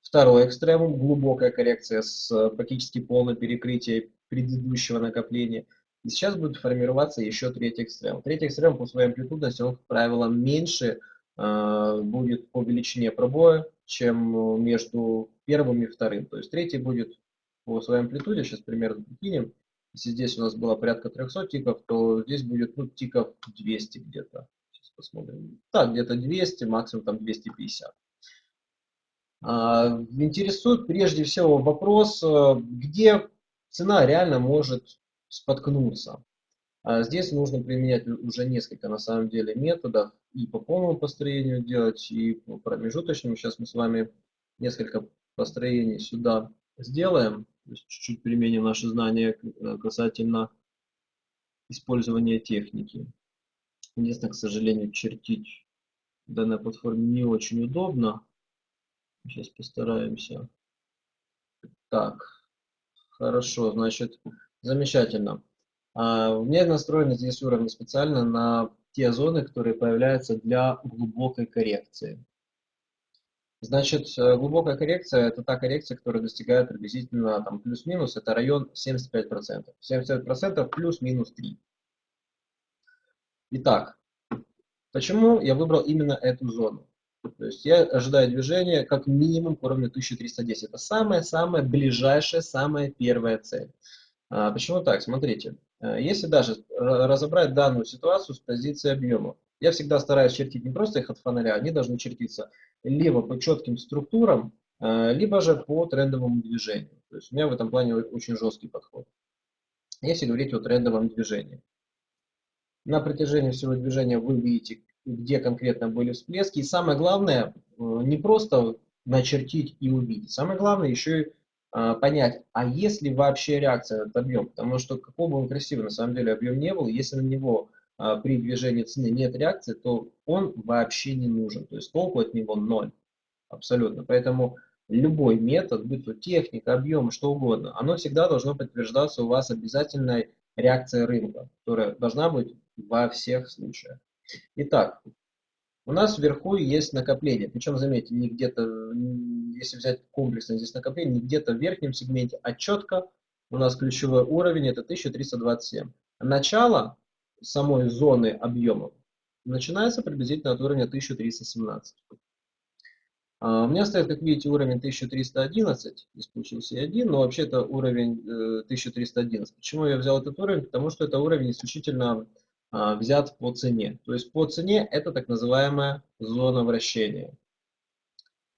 Второй экстремум – глубокая коррекция с практически полным перекрытием предыдущего накопления. И сейчас будет формироваться еще третий экстремум. Третий экстремум по своей амплитудности, он, как правило, меньше э, будет по величине пробоя, чем между первым и вторым. То есть третий будет по своей амплитуде, сейчас примерно прикинем. Если здесь у нас было порядка 300 тиков, то здесь будет ну, тиков 200 где-то. Посмотрим. Так, где-то 200, максимум там 250. А, интересует прежде всего вопрос, э, где цена реально может споткнуться. А здесь нужно применять уже несколько на самом деле методов и по полному построению делать, и по промежуточному. Сейчас мы с вами несколько построений сюда сделаем, чуть-чуть применим наши знания э, касательно использования техники. Единственное, к сожалению, чертить в данной платформе не очень удобно. Сейчас постараемся. Так, хорошо, значит, замечательно. А, меня настроены здесь уровни специально на те зоны, которые появляются для глубокой коррекции. Значит, э, глубокая коррекция – это та коррекция, которая достигает приблизительно там, плюс-минус, это район 75%. 75% плюс-минус 3. Итак, почему я выбрал именно эту зону? То есть я ожидаю движения как минимум к уровню 1310. Это самая-самая ближайшая, самая первая цель. А, почему так? Смотрите, э, если даже разобрать данную ситуацию с позиции объема, я всегда стараюсь чертить не просто их от фонаря, они должны чертиться либо по четким структурам, э, либо же по трендовому движению. То есть у меня в этом плане очень жесткий подход. Если говорить о трендовом движении. На протяжении всего движения вы видите, где конкретно были всплески. И самое главное, э, не просто начертить и увидеть. Самое главное еще и э, понять, а есть ли вообще реакция на этот объем. Потому что какой бы он красивый на самом деле объем не был, если на него а, при движении цены нет реакции, то он вообще не нужен. То есть толку от него ноль. Абсолютно. Поэтому любой метод, будь то техника, объем, что угодно, оно всегда должно подтверждаться у вас обязательной реакцией рынка, которая должна быть во всех случаях. Итак, у нас вверху есть накопление. Причем, заметьте, не где-то, если взять комплексно здесь накопление, не где-то в верхнем сегменте, а четко у нас ключевой уровень это 1327. Начало самой зоны объемов начинается приблизительно от уровня 1317. А, у меня стоит, как видите, уровень 1311, здесь получился один, но вообще это уровень 1311. Э, Почему я взял этот уровень? Потому что это уровень исключительно взят по цене. То есть по цене это так называемая зона вращения.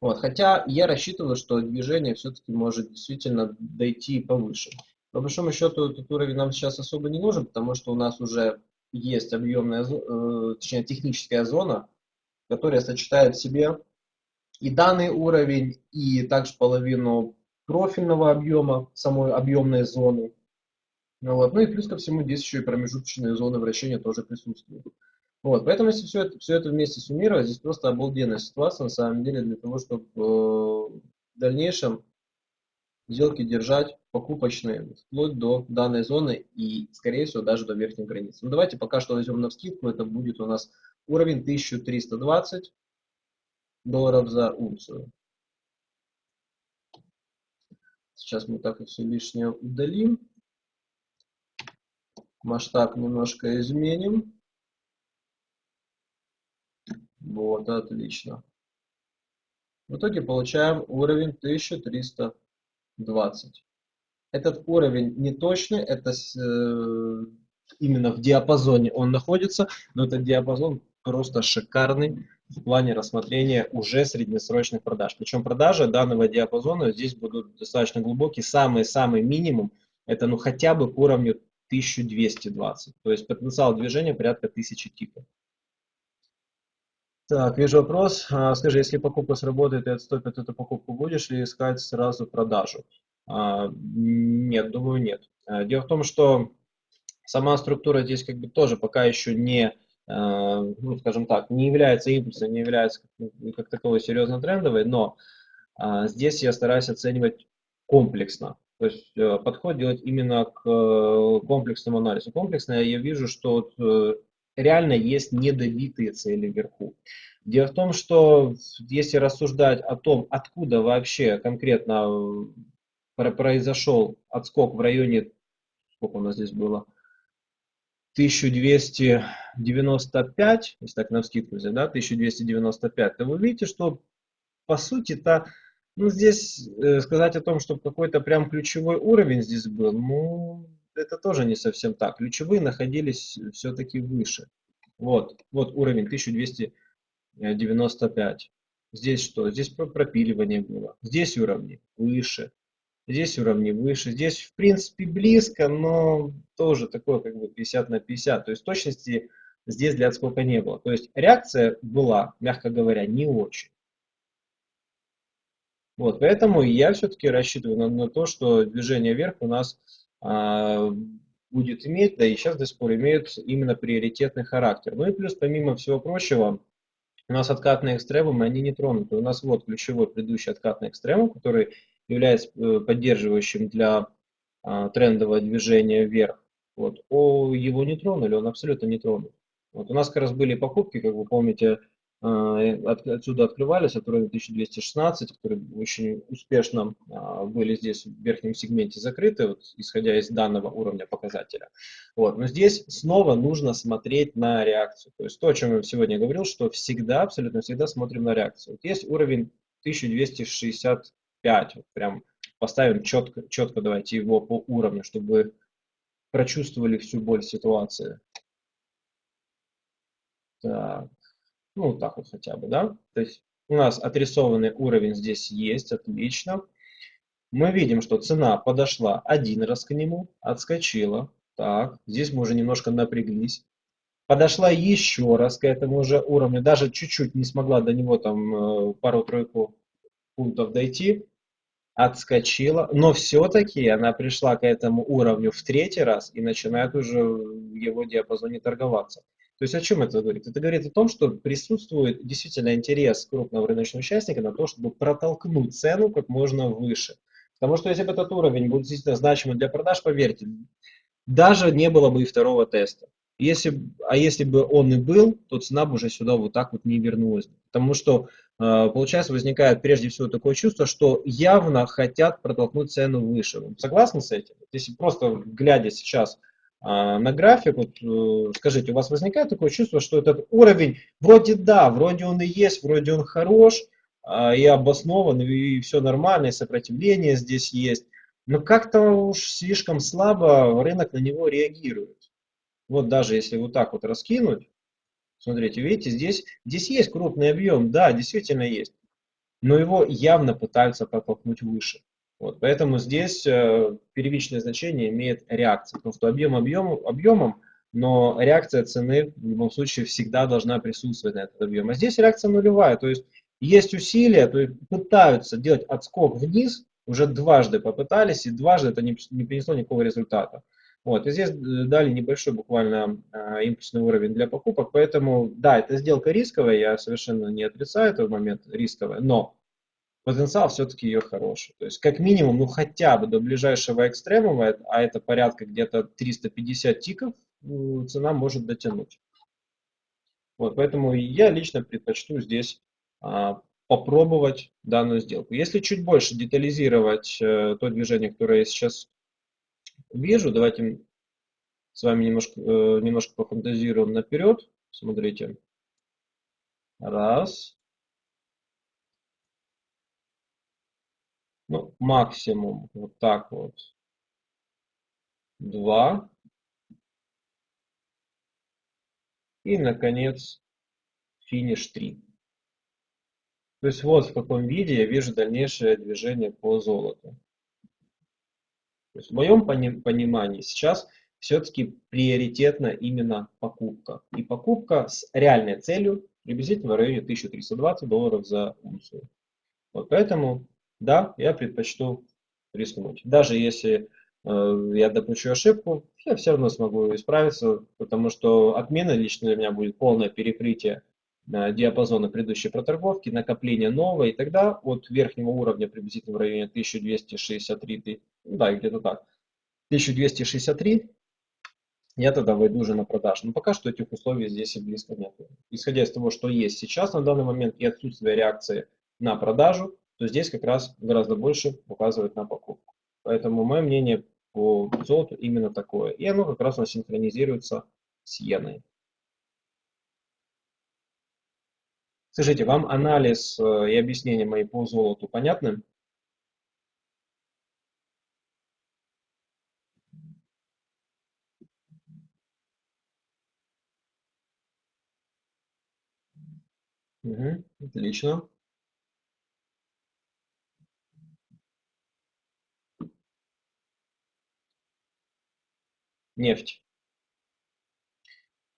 Вот. Хотя я рассчитываю, что движение все-таки может действительно дойти повыше. По большому счету этот уровень нам сейчас особо не нужен, потому что у нас уже есть объемная, э, точнее техническая зона, которая сочетает в себе и данный уровень, и также половину профильного объема самой объемной зоны. Ну, вот. ну и плюс ко всему здесь еще и промежуточные зоны вращения тоже присутствуют. Вот, поэтому если все это, все это вместе суммировать, здесь просто обалденная ситуация на самом деле для того, чтобы э, в дальнейшем сделки держать покупочные вплоть до данной зоны и, скорее всего, даже до верхней границы. Ну, давайте пока что возьмем на вскидку, это будет у нас уровень 1320 долларов за унцию. Сейчас мы так и все лишнее удалим. Масштаб немножко изменим. Вот, отлично. В итоге получаем уровень 1320. Этот уровень не точный, это э, именно в диапазоне он находится, но этот диапазон просто шикарный в плане рассмотрения уже среднесрочных продаж. Причем продажи данного диапазона здесь будут достаточно глубокие. Самый-самый минимум это ну хотя бы к уровню 1220. То есть потенциал движения порядка 1000 типов. Так, вижу вопрос. А, скажи, если покупка сработает и отступит эту покупку, будешь ли искать сразу продажу? А, нет, думаю, нет. А, дело в том, что сама структура здесь как бы тоже пока еще не, ну, скажем так, не является импульсом, не является как таковой серьезно трендовой, но здесь я стараюсь оценивать комплексно. То есть э, подход делать именно к э, комплексному анализу. Комплексно я вижу, что э, реально есть недобитые цели вверху. Дело в том, что если рассуждать о том, откуда вообще конкретно произошел отскок в районе, сколько у нас здесь было, 1295, если так на вскидку взять, да, 1295, то вы видите, что по сути-то ну, здесь э, сказать о том, что какой-то прям ключевой уровень здесь был, ну, это тоже не совсем так. Ключевые находились все-таки выше. Вот, вот уровень 1295. Здесь что? Здесь пропиливание было. Здесь уровни выше. Здесь уровни выше. Здесь, в принципе, близко, но тоже такое как бы 50 на 50. То есть точности здесь для отскока не было. То есть реакция была, мягко говоря, не очень. Вот, поэтому я все-таки рассчитываю на, на то, что движение вверх у нас а, будет иметь, да и сейчас до сих пор имеют именно приоритетный характер. Ну и плюс, помимо всего прочего, у нас откатные экстремумы, они не тронуты. У нас вот ключевой предыдущий откатный экстремум, который является э, поддерживающим для а, трендового движения вверх. Вот. О, его не тронули, он абсолютно не тронут. Вот у нас как раз были покупки, как вы помните, отсюда открывались от уровня 1216, которые очень успешно а, были здесь в верхнем сегменте закрыты, вот, исходя из данного уровня показателя. Вот. Но здесь снова нужно смотреть на реакцию. То есть то, о чем я сегодня говорил, что всегда, абсолютно всегда смотрим на реакцию. Вот есть уровень 1265, вот прям поставим четко, четко давайте его по уровню, чтобы прочувствовали всю боль ситуации. Так. Ну, так вот хотя бы, да. То есть у нас отрисованный уровень здесь есть, отлично. Мы видим, что цена подошла один раз к нему, отскочила. Так, здесь мы уже немножко напряглись. Подошла еще раз к этому же уровню, даже чуть-чуть не смогла до него там э, пару-тройку пунктов дойти. Отскочила, но все-таки она пришла к этому уровню в третий раз и начинает уже в его диапазоне торговаться. То есть о чем это говорит? Это говорит о том, что присутствует действительно интерес крупного рыночного участника на то, чтобы протолкнуть цену как можно выше. Потому что если бы этот уровень был действительно значимым для продаж, поверьте, даже не было бы и второго теста. Если, а если бы он и был, то цена бы уже сюда вот так вот не вернулась. Потому что, э, получается, возникает прежде всего такое чувство, что явно хотят протолкнуть цену выше. Вы согласны с этим? Если просто глядя сейчас на график, вот, э, скажите, у вас возникает такое чувство, что этот уровень, вроде да, вроде он и есть, вроде он хорош, а, и обоснован, и все нормально, и сопротивление здесь есть, но как-то уж слишком слабо рынок на него реагирует. Вот даже если вот так вот раскинуть, смотрите, видите, здесь, здесь есть крупный объем, да, действительно есть, но его явно пытаются протолкнуть выше. Вот, поэтому здесь э, первичное значение имеет реакция, потому что объем объем, объемом, но реакция цены в любом случае всегда должна присутствовать на этот объем. А здесь реакция нулевая, то есть есть усилия, то есть пытаются делать отскок вниз, уже дважды попытались, и дважды это не, не принесло никакого результата. Вот, и здесь э, дали небольшой буквально э, импульсный уровень для покупок, поэтому, да, это сделка рисковая, я совершенно не отрицаю этот момент рисковая, но потенциал все-таки ее хороший. То есть как минимум, ну хотя бы до ближайшего экстремума, а это порядка где-то 350 тиков, цена может дотянуть. Вот, поэтому я лично предпочту здесь а, попробовать данную сделку. Если чуть больше детализировать э, то движение, которое я сейчас вижу, давайте с вами немножко, э, немножко пофантазируем наперед. Смотрите. Раз. Ну, максимум вот так вот 2. И, наконец, финиш 3. То есть вот в каком виде я вижу дальнейшее движение по золоту. То есть в моем понимании сейчас все-таки приоритетна именно покупка. И покупка с реальной целью приблизительно в районе 1320 долларов за унцию. Вот поэтому, да, я предпочту рискнуть. Даже если э, я допущу ошибку, я все равно смогу исправиться, потому что отмена лично для меня будет полное перекрытие э, диапазона предыдущей проторговки, накопление нового, и тогда от верхнего уровня приблизительно в районе 1263, ну да, где-то так, 1263 я тогда войду уже на продажу. Но пока что этих условий здесь и близко нет. Исходя из того, что есть сейчас на данный момент и отсутствие реакции на продажу, то здесь как раз гораздо больше указывает на покупку. Поэтому мое мнение по золоту именно такое. И оно как раз у нас синхронизируется с иеной. Скажите, вам анализ э, и объяснение мои по золоту понятны? Угу, отлично. Нефть.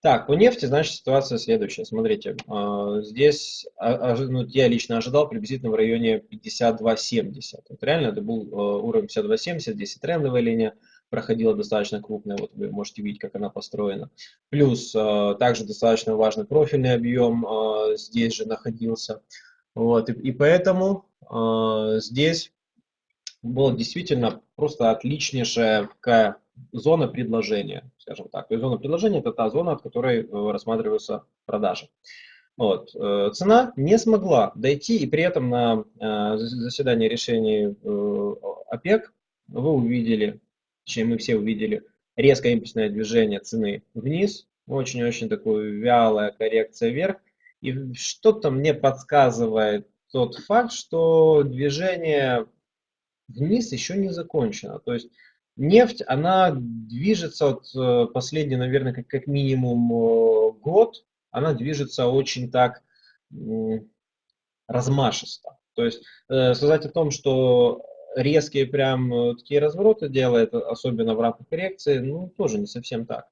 Так, по нефти, значит, ситуация следующая. Смотрите, а, здесь а, ну, я лично ожидал приблизительно в районе 52.70. Вот реально это был а, уровень 52.70, здесь и трендовая линия проходила достаточно крупная, вот вы можете видеть, как она построена. Плюс также достаточно важный профильный объем здесь же находился. Вот, и, и поэтому здесь была действительно просто отличнейшая такая зона предложения, скажем так. То есть зона предложения это та зона, от которой рассматриваются продажи. Вот. Цена не смогла дойти, и при этом на заседании решений ОПЕК вы увидели чем мы все увидели резкое импульсное движение цены вниз, очень-очень такую вялая коррекция вверх. И что-то мне подсказывает тот факт, что движение вниз еще не закончено. То есть нефть, она движется от э, последний, наверное, как, как минимум э, год, она движется очень так размашисто. То есть э, сказать о том, что резкие прям такие развороты делает, особенно в рамках коррекции, ну, тоже не совсем так.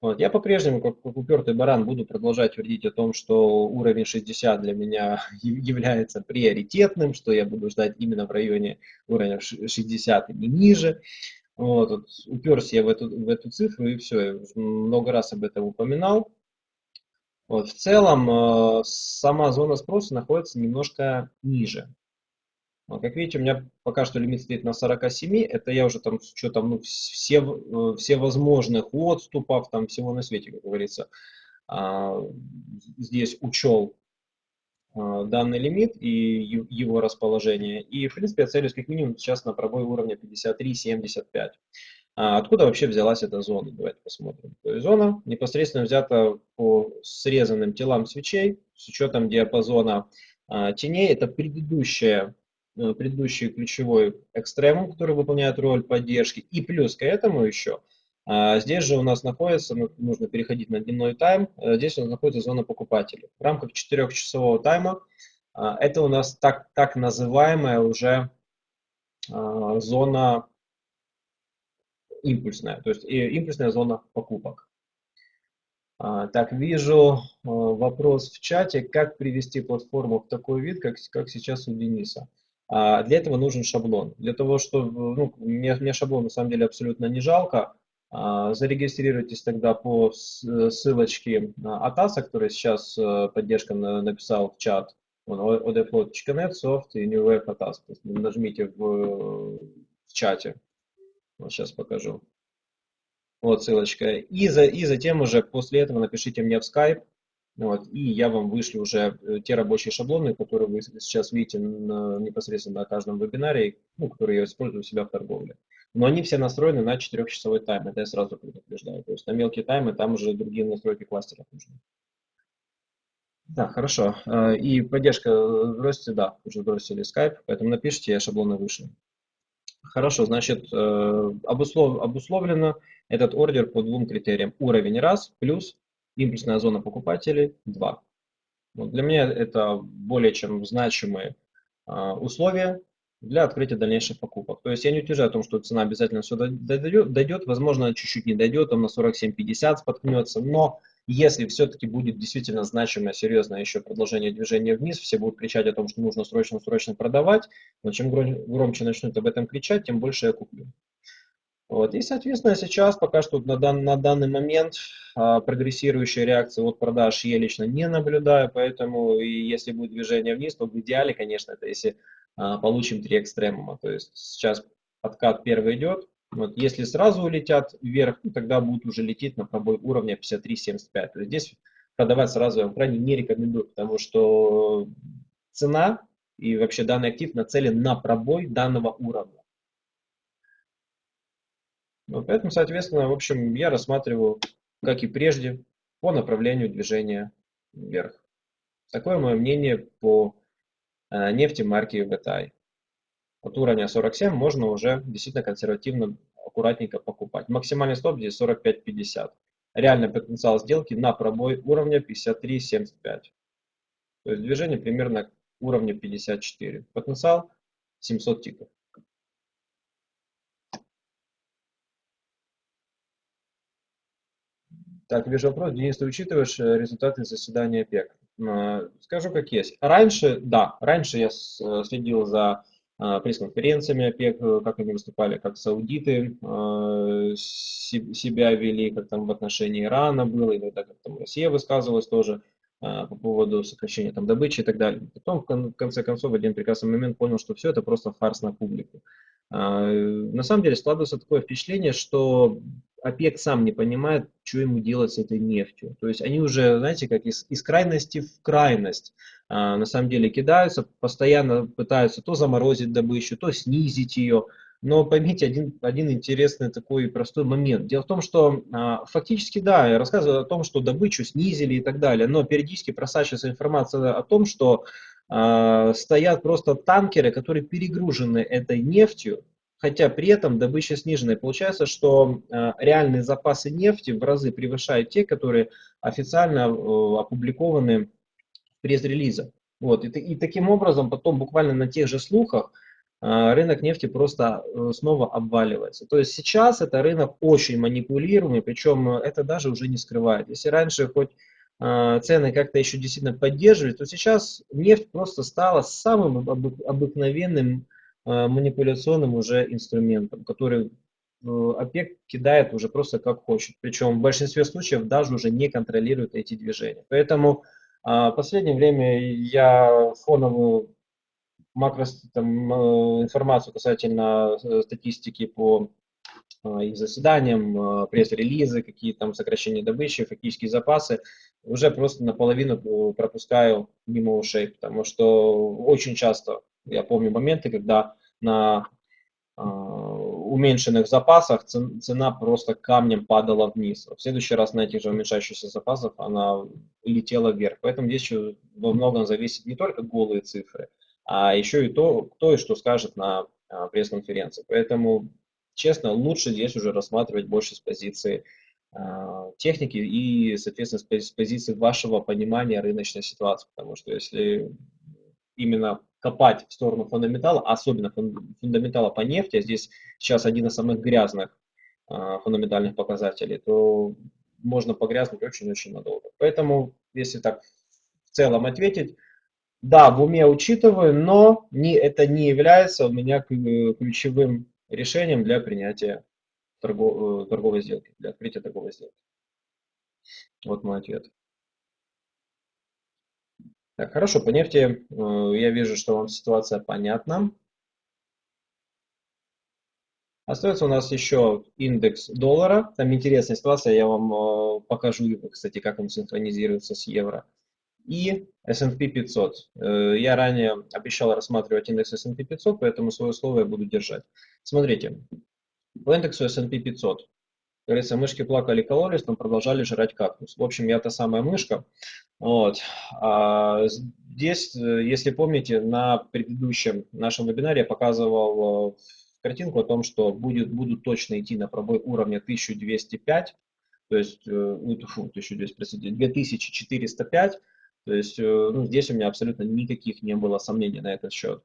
Вот. Я по-прежнему, как, как упертый баран, буду продолжать твердить о том, что уровень 60 для меня является приоритетным, что я буду ждать именно в районе уровня 60 и ниже. Вот, вот, уперся я в эту, в эту цифру и все, я много раз об этом упоминал. Вот, в целом, э, сама зона спроса находится немножко ниже. А, как видите, у меня пока что лимит стоит на 47. Это я уже там с учетом ну, все, э, все возможных отступов, там всего на свете, как говорится, а, здесь учел данный лимит и его расположение. И, в принципе, я целюсь как минимум сейчас на пробой уровня 53-75. Откуда вообще взялась эта зона? Давайте посмотрим. То есть зона непосредственно взята по срезанным телам свечей с учетом диапазона теней. Это предыдущая Э, предыдущий ключевой экстремум, который выполняет роль поддержки. И плюс к этому еще, а, здесь же у нас находится, ну, нужно переходить на дневной тайм, э, здесь у нас находится зона покупателей. В рамках 4-часового тайма а, это у нас так, так называемая уже а, зона импульсная, то есть импульсная зона покупок. Так, вижу вопрос в чате, как привести платформу в такой вид, как, как сейчас у Дениса. А для этого нужен шаблон. Для того, чтобы, ну, мне, мне шаблон на самом деле абсолютно не жалко, а, зарегистрируйтесь тогда по ссылочке от АСА, который сейчас э, поддержка написал в чат, odflow.net, soft и new wave at Нажмите в, в чате. Вот сейчас покажу. Вот ссылочка. И, за, и затем уже после этого напишите мне в Skype, вот, и я вам вышлю уже э, те рабочие шаблоны, которые вы сейчас видите на, непосредственно на каждом вебинаре, ну, которые я использую у себя в торговле. Но они все настроены на 4-часовой тайм, это я сразу предупреждаю. То есть на мелкие таймы там уже другие настройки кластеров нужны. Да, хорошо. Э, и поддержка бросите, да, уже бросили Skype, поэтому напишите, я шаблоны вышлю. Хорошо, значит, э, обуслов, обусловлено этот ордер по двум критериям. Уровень раз, плюс импульсная зона покупателей 2. Вот для меня это более чем значимые условия для открытия дальнейших покупок. То есть я не утверждаю о том, что цена обязательно сюда дойдет, возможно, чуть-чуть не дойдет, там на 47-50 споткнется, но если все-таки будет действительно значимое, серьезное еще продолжение движения вниз, все будут кричать о том, что нужно срочно-срочно продавать, но чем громче начнут об этом кричать, тем больше я куплю. Вот. И, соответственно, сейчас пока что на, дан, на данный момент а, прогрессирующая реакция от продаж я лично не наблюдаю, поэтому и если будет движение вниз, то в идеале, конечно, это если получим три экстремума. То есть сейчас подкат первый идет, вот, если сразу улетят вверх, ну, тогда будут уже лететь на пробой уровня 53.75. То есть здесь продавать сразу я вам крайне не рекомендую, потому что цена и вообще данный актив нацелен на пробой данного уровня. Вот, поэтому, соответственно, в общем, я рассматриваю, как и прежде, по направлению движения вверх. Такое мое мнение по нефти марки VTI от уровня 47 можно уже действительно консервативно, аккуратненько покупать. Максимальный стоп здесь 45.50. Реальный потенциал сделки на пробой уровня 53.75. То есть движение примерно уровня 54. Потенциал 700 тиков. Так, вижу вопрос. Денис, ты учитываешь э, результаты заседания ОПЕК? Э, скажу как есть. Раньше, да, раньше я э, следил за а, пресс-конференциями ОПЕК, э, как они выступали, как саудиты э, себя вели, как там в отношении Ирана было, иногда как там Россия высказывалась тоже по поводу сокращения там добычи и так далее. Потом, в конце концов, в один прекрасный момент понял, что все это просто фарс на публику. На самом деле складывается такое впечатление, что ОПЕК сам не понимает, что ему делать с этой нефтью. То есть они уже, знаете, как из, из крайности в крайность а, на самом деле кидаются, постоянно пытаются то заморозить добычу, то снизить ее. Но поймите один, один интересный такой простой момент. Дело в том, что а, фактически, да, я рассказываю о том, что добычу снизили и так далее, но периодически просачивается информация о том, что а, стоят просто танкеры, которые перегружены этой нефтью, хотя при этом добыча снижена. И получается, что э, реальные запасы нефти в разы превышают те, которые официально э, опубликованы в пресс-релизах. Вот. И, и таким образом потом буквально на тех же слухах э, рынок нефти просто снова обваливается. То есть сейчас это рынок очень манипулируемый, причем это даже уже не скрывает. Если раньше хоть цены как-то еще действительно поддерживали, то сейчас нефть просто стала самым обыкновенным манипуляционным уже инструментом, который э, ОПЕК кидает уже просто как хочет. Причем в большинстве случаев даже уже не контролирует эти движения. Поэтому а, в последнее время я фоновую макро там, э, информацию касательно статистики по их заседаниям, пресс-релизы, какие там сокращения добычи, фактические запасы, уже просто наполовину пропускаю мимо ушей, потому что очень часто я помню моменты, когда на э, уменьшенных запасах цена просто камнем падала вниз. В следующий раз на этих же уменьшающихся запасах она летела вверх. Поэтому здесь еще во многом зависит не только голые цифры, а еще и то, кто и что скажет на э, пресс-конференции. Поэтому, честно, лучше здесь уже рассматривать больше с позиции э, техники и, соответственно, с позиции вашего понимания рыночной ситуации. Потому что если именно копать в сторону фундаментала, особенно фундаментала по нефти, а здесь сейчас один из самых грязных э, фундаментальных показателей, то можно погрязнуть очень-очень надолго. Поэтому, если так в целом ответить, да, в уме учитываю, но не, это не является у меня ключевым решением для принятия торгов, э, торговой сделки, для открытия торговой сделки. Вот мой ответ. Так, хорошо, по нефти э, я вижу, что вам ситуация понятна. Остается у нас еще индекс доллара. Там интересная ситуация, я вам э, покажу, кстати, как он синхронизируется с евро. И S&P 500. Э, я ранее обещал рассматривать индекс S&P 500, поэтому свое слово я буду держать. Смотрите, по индексу S&P 500 говорится, мышки плакали, кололись, но продолжали жрать кактус. В общем, я та самая мышка. Вот. А здесь, если помните, на предыдущем нашем вебинаре я показывал э, картинку о том, что будет, будут точно идти на пробой уровня 1205. то есть, э, ну, фу, 1200, 2405, то есть э, ну, здесь у меня абсолютно никаких не было сомнений на этот счет.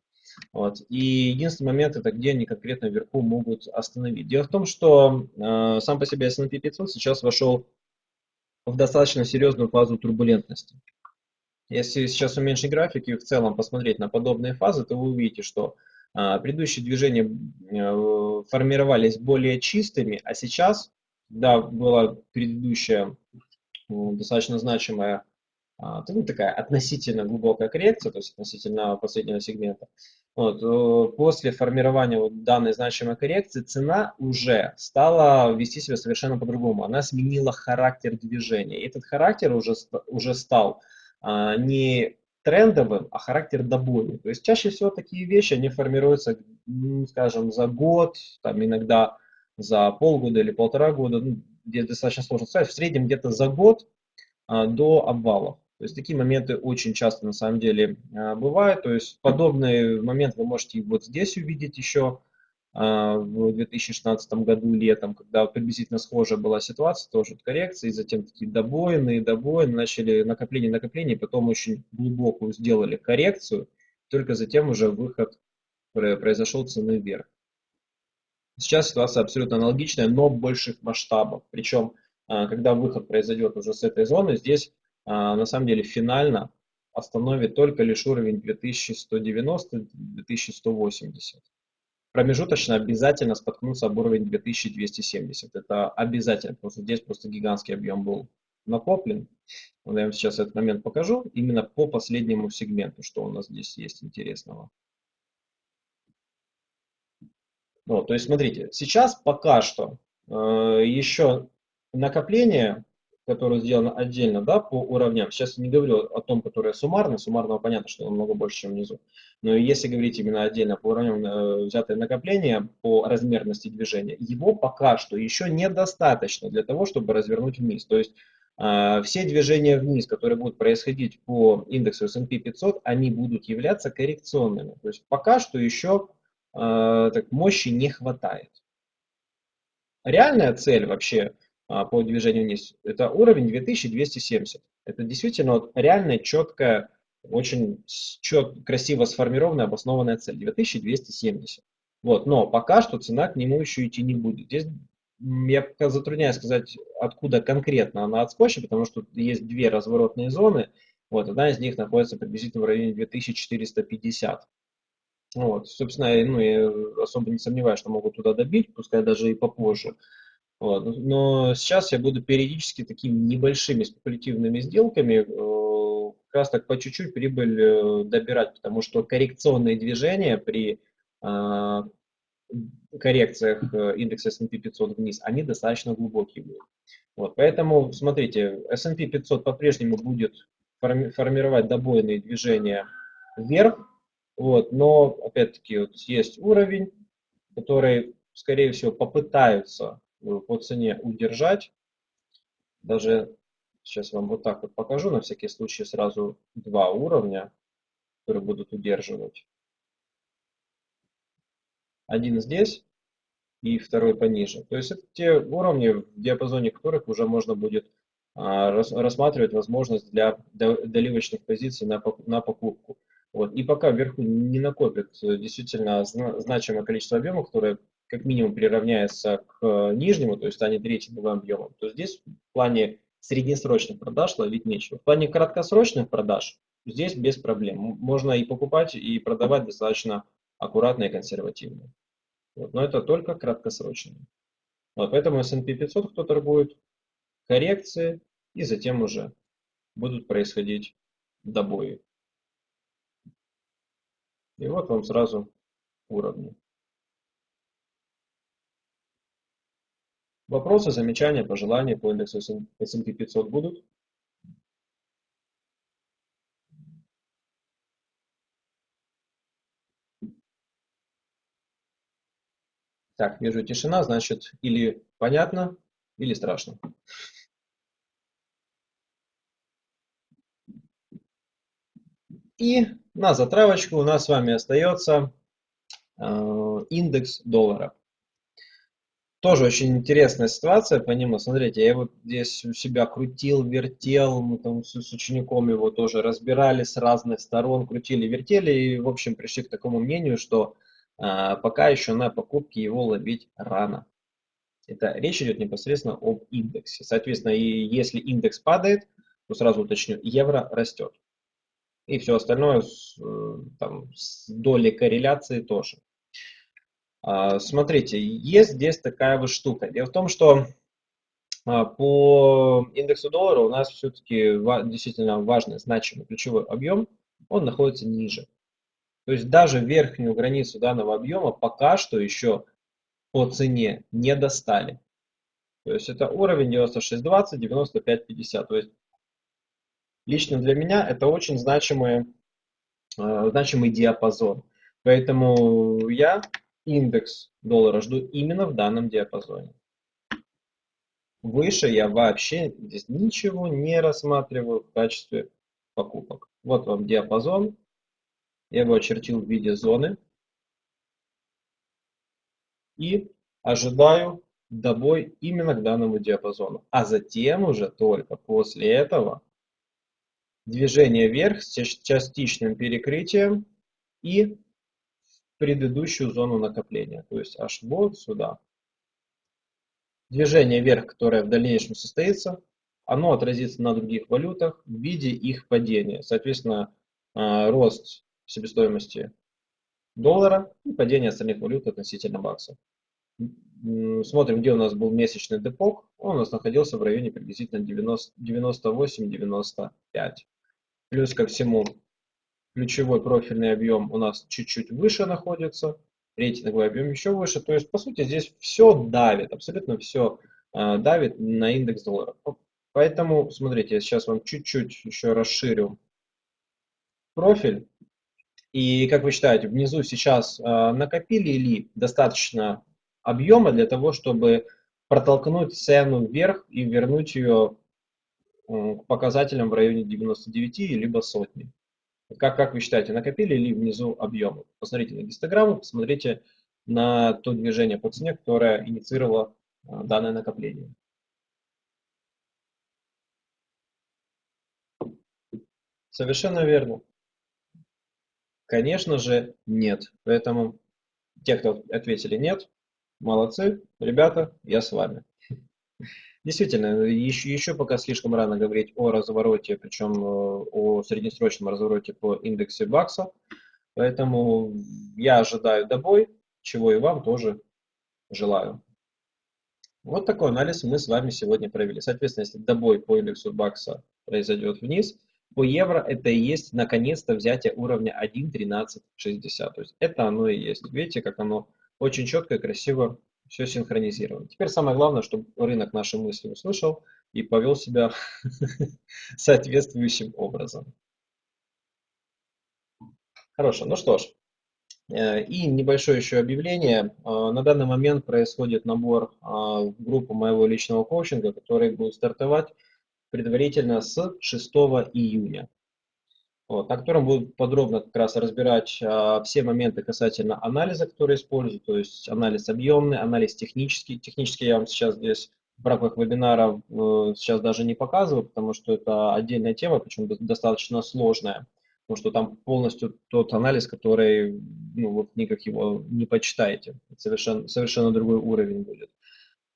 Вот. И единственный момент это где они конкретно вверху могут остановить. Дело в том, что э, сам по себе S&P 500 сейчас вошел в достаточно серьезную фазу турбулентности. Если сейчас уменьшить график и в целом посмотреть на подобные фазы, то вы увидите, что э, предыдущие движения э, формировались более чистыми, а сейчас, да, была предыдущая э, достаточно значимая а, ну, такая относительно глубокая коррекция, то есть относительно последнего сегмента. Вот, после формирования вот данной значимой коррекции цена уже стала вести себя совершенно по-другому. Она сменила характер движения. И этот характер уже, уже стал а, не трендовым, а характер добойный. То есть чаще всего такие вещи, они формируются, скажем, за год, там иногда за полгода или полтора года, ну, где достаточно сложно сказать, в среднем где-то за год а, до обвалов. То есть такие моменты очень часто на самом деле а, бывают. То есть подобный момент вы можете вот здесь увидеть еще а, в 2016 году летом, когда приблизительно схожая была ситуация, тоже коррекции, затем такие добоины, добоины, начали накопление, накопление, потом очень глубокую сделали коррекцию, только затем уже выход произошел цены вверх. Сейчас ситуация абсолютно аналогичная, но больших масштабов. Причем, а, когда выход произойдет уже с этой зоны, здесь на самом деле финально остановит только лишь уровень 2190-2180. Промежуточно обязательно споткнуться об уровень 2270. Это обязательно, потому что здесь просто гигантский объем был накоплен. Я вам сейчас этот момент покажу именно по последнему сегменту, что у нас здесь есть интересного. Вот, то есть смотрите, сейчас пока что э, еще накопление которое сделано отдельно, да, по уровням. Сейчас не говорю о том, которое суммарно, суммарного понятно, что намного больше, чем внизу. Но если говорить именно отдельно по уровням э, взятое накопление по размерности движения, его пока что еще недостаточно для того, чтобы развернуть вниз. То есть э, все движения вниз, которые будут происходить по индексу S&P 500, они будут являться коррекционными. То есть пока что еще э, так, мощи не хватает. Реальная цель вообще по движению вниз, это уровень 2270. Это действительно вот реальная, четкая, очень чет, красиво сформированная, обоснованная цель. 2270. Вот, но пока что цена к нему еще идти не будет. Здесь я затрудняюсь сказать, откуда конкретно она отскочит, потому что есть две разворотные зоны. Вот, одна из них находится приблизительно в районе 2450. Вот, собственно, ну, я особо не сомневаюсь, что могут туда добить, пускай даже и попозже. Вот. Но сейчас я буду периодически такими небольшими спекулятивными сделками э, как раз так по чуть-чуть прибыль э, добирать, потому что коррекционные движения при э, коррекциях индекса S&P 500 вниз, они достаточно глубокие будут. Вот, поэтому, смотрите, S&P 500 по-прежнему будет форми формировать добойные движения вверх, вот, но, опять-таки, вот есть уровень, который, скорее всего, попытаются по цене удержать. Даже сейчас вам вот так вот покажу, на всякий случай сразу два уровня, которые будут удерживать. Один здесь и второй пониже. То есть это те уровни, в диапазоне которых уже можно будет а, рассматривать возможность для доливочных позиций на, покупку. Вот. И пока вверху не накопит э, действительно значимое количество объемов, которое как минимум приравняется к э, нижнему, то есть станет третьим объемом, то здесь в плане среднесрочных продаж ловить нечего. В плане краткосрочных продаж здесь без проблем. Можно и покупать, и продавать достаточно аккуратно и консервативно. Вот. Но это только краткосрочные. Вот. Поэтому S&P 500, кто торгует, коррекции, и затем уже будут происходить добои. И вот вам сразу уровни. Вопросы, замечания, пожелания по индексу S&P 500 будут? Так, вижу тишина, значит, или понятно, или страшно. И на затравочку у нас с вами остается э, индекс доллара. Тоже очень интересная ситуация по нему. Смотрите, я вот здесь у себя крутил, вертел, мы там с, с учеником его тоже разбирали с разных сторон, крутили, вертели и, в общем, пришли к такому мнению, что а, пока еще на покупке его ловить рано. Это речь идет непосредственно об индексе. Соответственно, и если индекс падает, то сразу уточню, евро растет. И все остальное с, э, там, с долей корреляции тоже. А, смотрите, есть здесь такая вот штука. Дело в том, что а, по индексу доллара у нас все-таки действительно важный, значимый ключевой объем, он находится ниже. То есть даже верхнюю границу данного объема пока что еще по цене не достали. То есть это уровень 96.20, 95.50. То есть лично для меня это очень значимый, э, значимый диапазон. Поэтому я индекс доллара жду именно в данном диапазоне. Выше я вообще здесь ничего не рассматриваю в качестве покупок. Вот вам диапазон. Я его очертил в виде зоны. И ожидаю добой именно к данному диапазону. А затем уже только после этого движение вверх с частичным перекрытием и предыдущую зону накопления, то есть аж вот сюда. Движение вверх, которое в дальнейшем состоится, оно отразится на других валютах в виде их падения. Соответственно, а, рост себестоимости доллара и падение остальных валют относительно бакса. Смотрим, где у нас был месячный депок. Он у нас находился в районе приблизительно 98-95. Плюс ко всему, ключевой профильный объем у нас чуть-чуть выше находится, рейтинговый объем еще выше. То есть, по сути, здесь все давит, абсолютно все э, давит на индекс доллара. Поэтому, смотрите, я сейчас вам чуть-чуть еще расширю профиль. И как вы считаете, внизу сейчас э, накопили ли достаточно объема для того, чтобы протолкнуть цену вверх и вернуть ее к показателям в районе 99 либо сотни? Как, как вы считаете, накопили ли внизу объемы? Посмотрите на гистограмму, посмотрите на то движение по цене, которое инициировало а, данное накопление. Совершенно верно. Конечно же, нет. Поэтому те, кто ответили нет, молодцы. Ребята, я с вами. Действительно, еще, еще пока слишком рано говорить о развороте, причем э, о среднесрочном развороте по индексе бакса. Поэтому я ожидаю добой, чего и вам тоже желаю. Вот такой анализ мы с вами сегодня провели. Соответственно, если добой по индексу бакса произойдет вниз, по евро это и есть наконец-то взятие уровня 1.1360. То есть это оно и есть. Видите, как оно очень четко и красиво все синхронизировано. Теперь самое главное, чтобы рынок наши мысли услышал и повел себя соответствующим образом. Хорошо, ну что ж. Э, и небольшое еще объявление. Э, на данный момент происходит набор э, в группу моего личного коучинга, который будет стартовать предварительно с 6 июня вот, на котором будут подробно как раз разбирать а, все моменты касательно анализа, который использую, то есть анализ объемный, анализ технический. Технический я вам сейчас здесь в рамках вебинара э, сейчас даже не показываю, потому что это отдельная тема, причем достаточно сложная, потому что там полностью тот анализ, который, ну, вот никак его не почитаете, совершенно, совершенно другой уровень будет.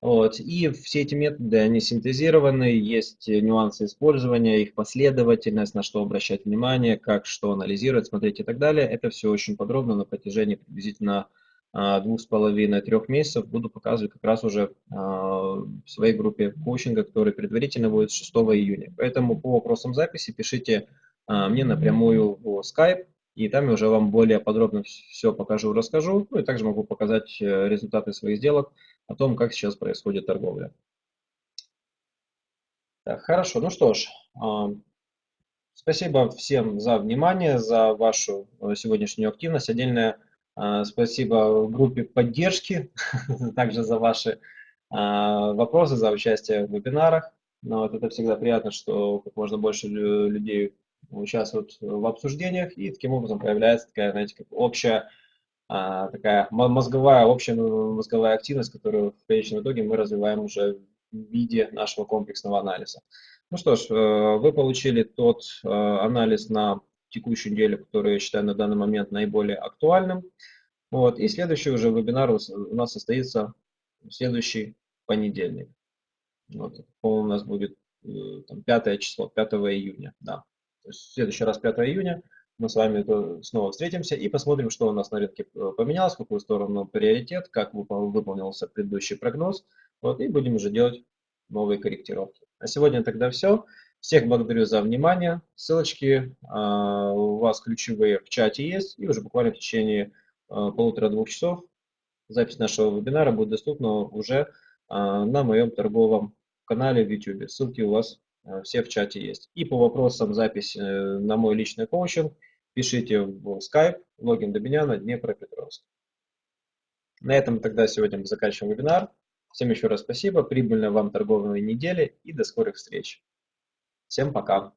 Вот. И все эти методы, они синтезированы, есть нюансы использования, их последовательность, на что обращать внимание, как что анализировать, смотреть и так далее. Это все очень подробно на протяжении приблизительно а, двух с половиной-трех месяцев буду показывать как раз уже а, в своей группе коучинга, который предварительно будет 6 июня. Поэтому по вопросам записи пишите а, мне напрямую в Skype, и там я уже вам более подробно все покажу, расскажу. Ну и также могу показать э, результаты своих сделок о том, как сейчас происходит торговля. Так, хорошо, ну что ж, а, спасибо всем за внимание, за вашу э, сегодняшнюю активность. Отдельное а, спасибо группе поддержки, также за ваши а, вопросы, за участие в вебинарах. Но вот это всегда приятно, что как можно больше людей участвуют в обсуждениях, и таким образом появляется такая, знаете, как общая а, такая мозговая, общая мозговая активность, которую в конечном итоге мы развиваем уже в виде нашего комплексного анализа. Ну что ж, э, вы получили тот э, анализ на текущую неделю, который я считаю на данный момент наиболее актуальным. Вот. И следующий уже вебинар у нас состоится в следующий понедельник. Вот. У нас будет э, там, 5 число, 5 июня. Да. В следующий раз 5 июня мы с вами снова встретимся и посмотрим, что у нас на рынке э, поменялось, в какую сторону приоритет, как выполнился предыдущий прогноз. Вот, и будем уже делать новые корректировки. А сегодня тогда все. Всех благодарю за внимание. Ссылочки а, у вас ключевые в чате есть. И уже буквально в течение а, полутора-двух часов запись нашего вебинара будет доступна уже а, на моем торговом канале в YouTube. Ссылки у вас все в чате есть. И по вопросам записи э, на мой личный коучинг пишите в Skype, логин до меня на Днепропетровск. На этом тогда сегодня мы заканчиваем вебинар. Всем еще раз спасибо, прибыльной вам торговой недели и до скорых встреч. Всем пока.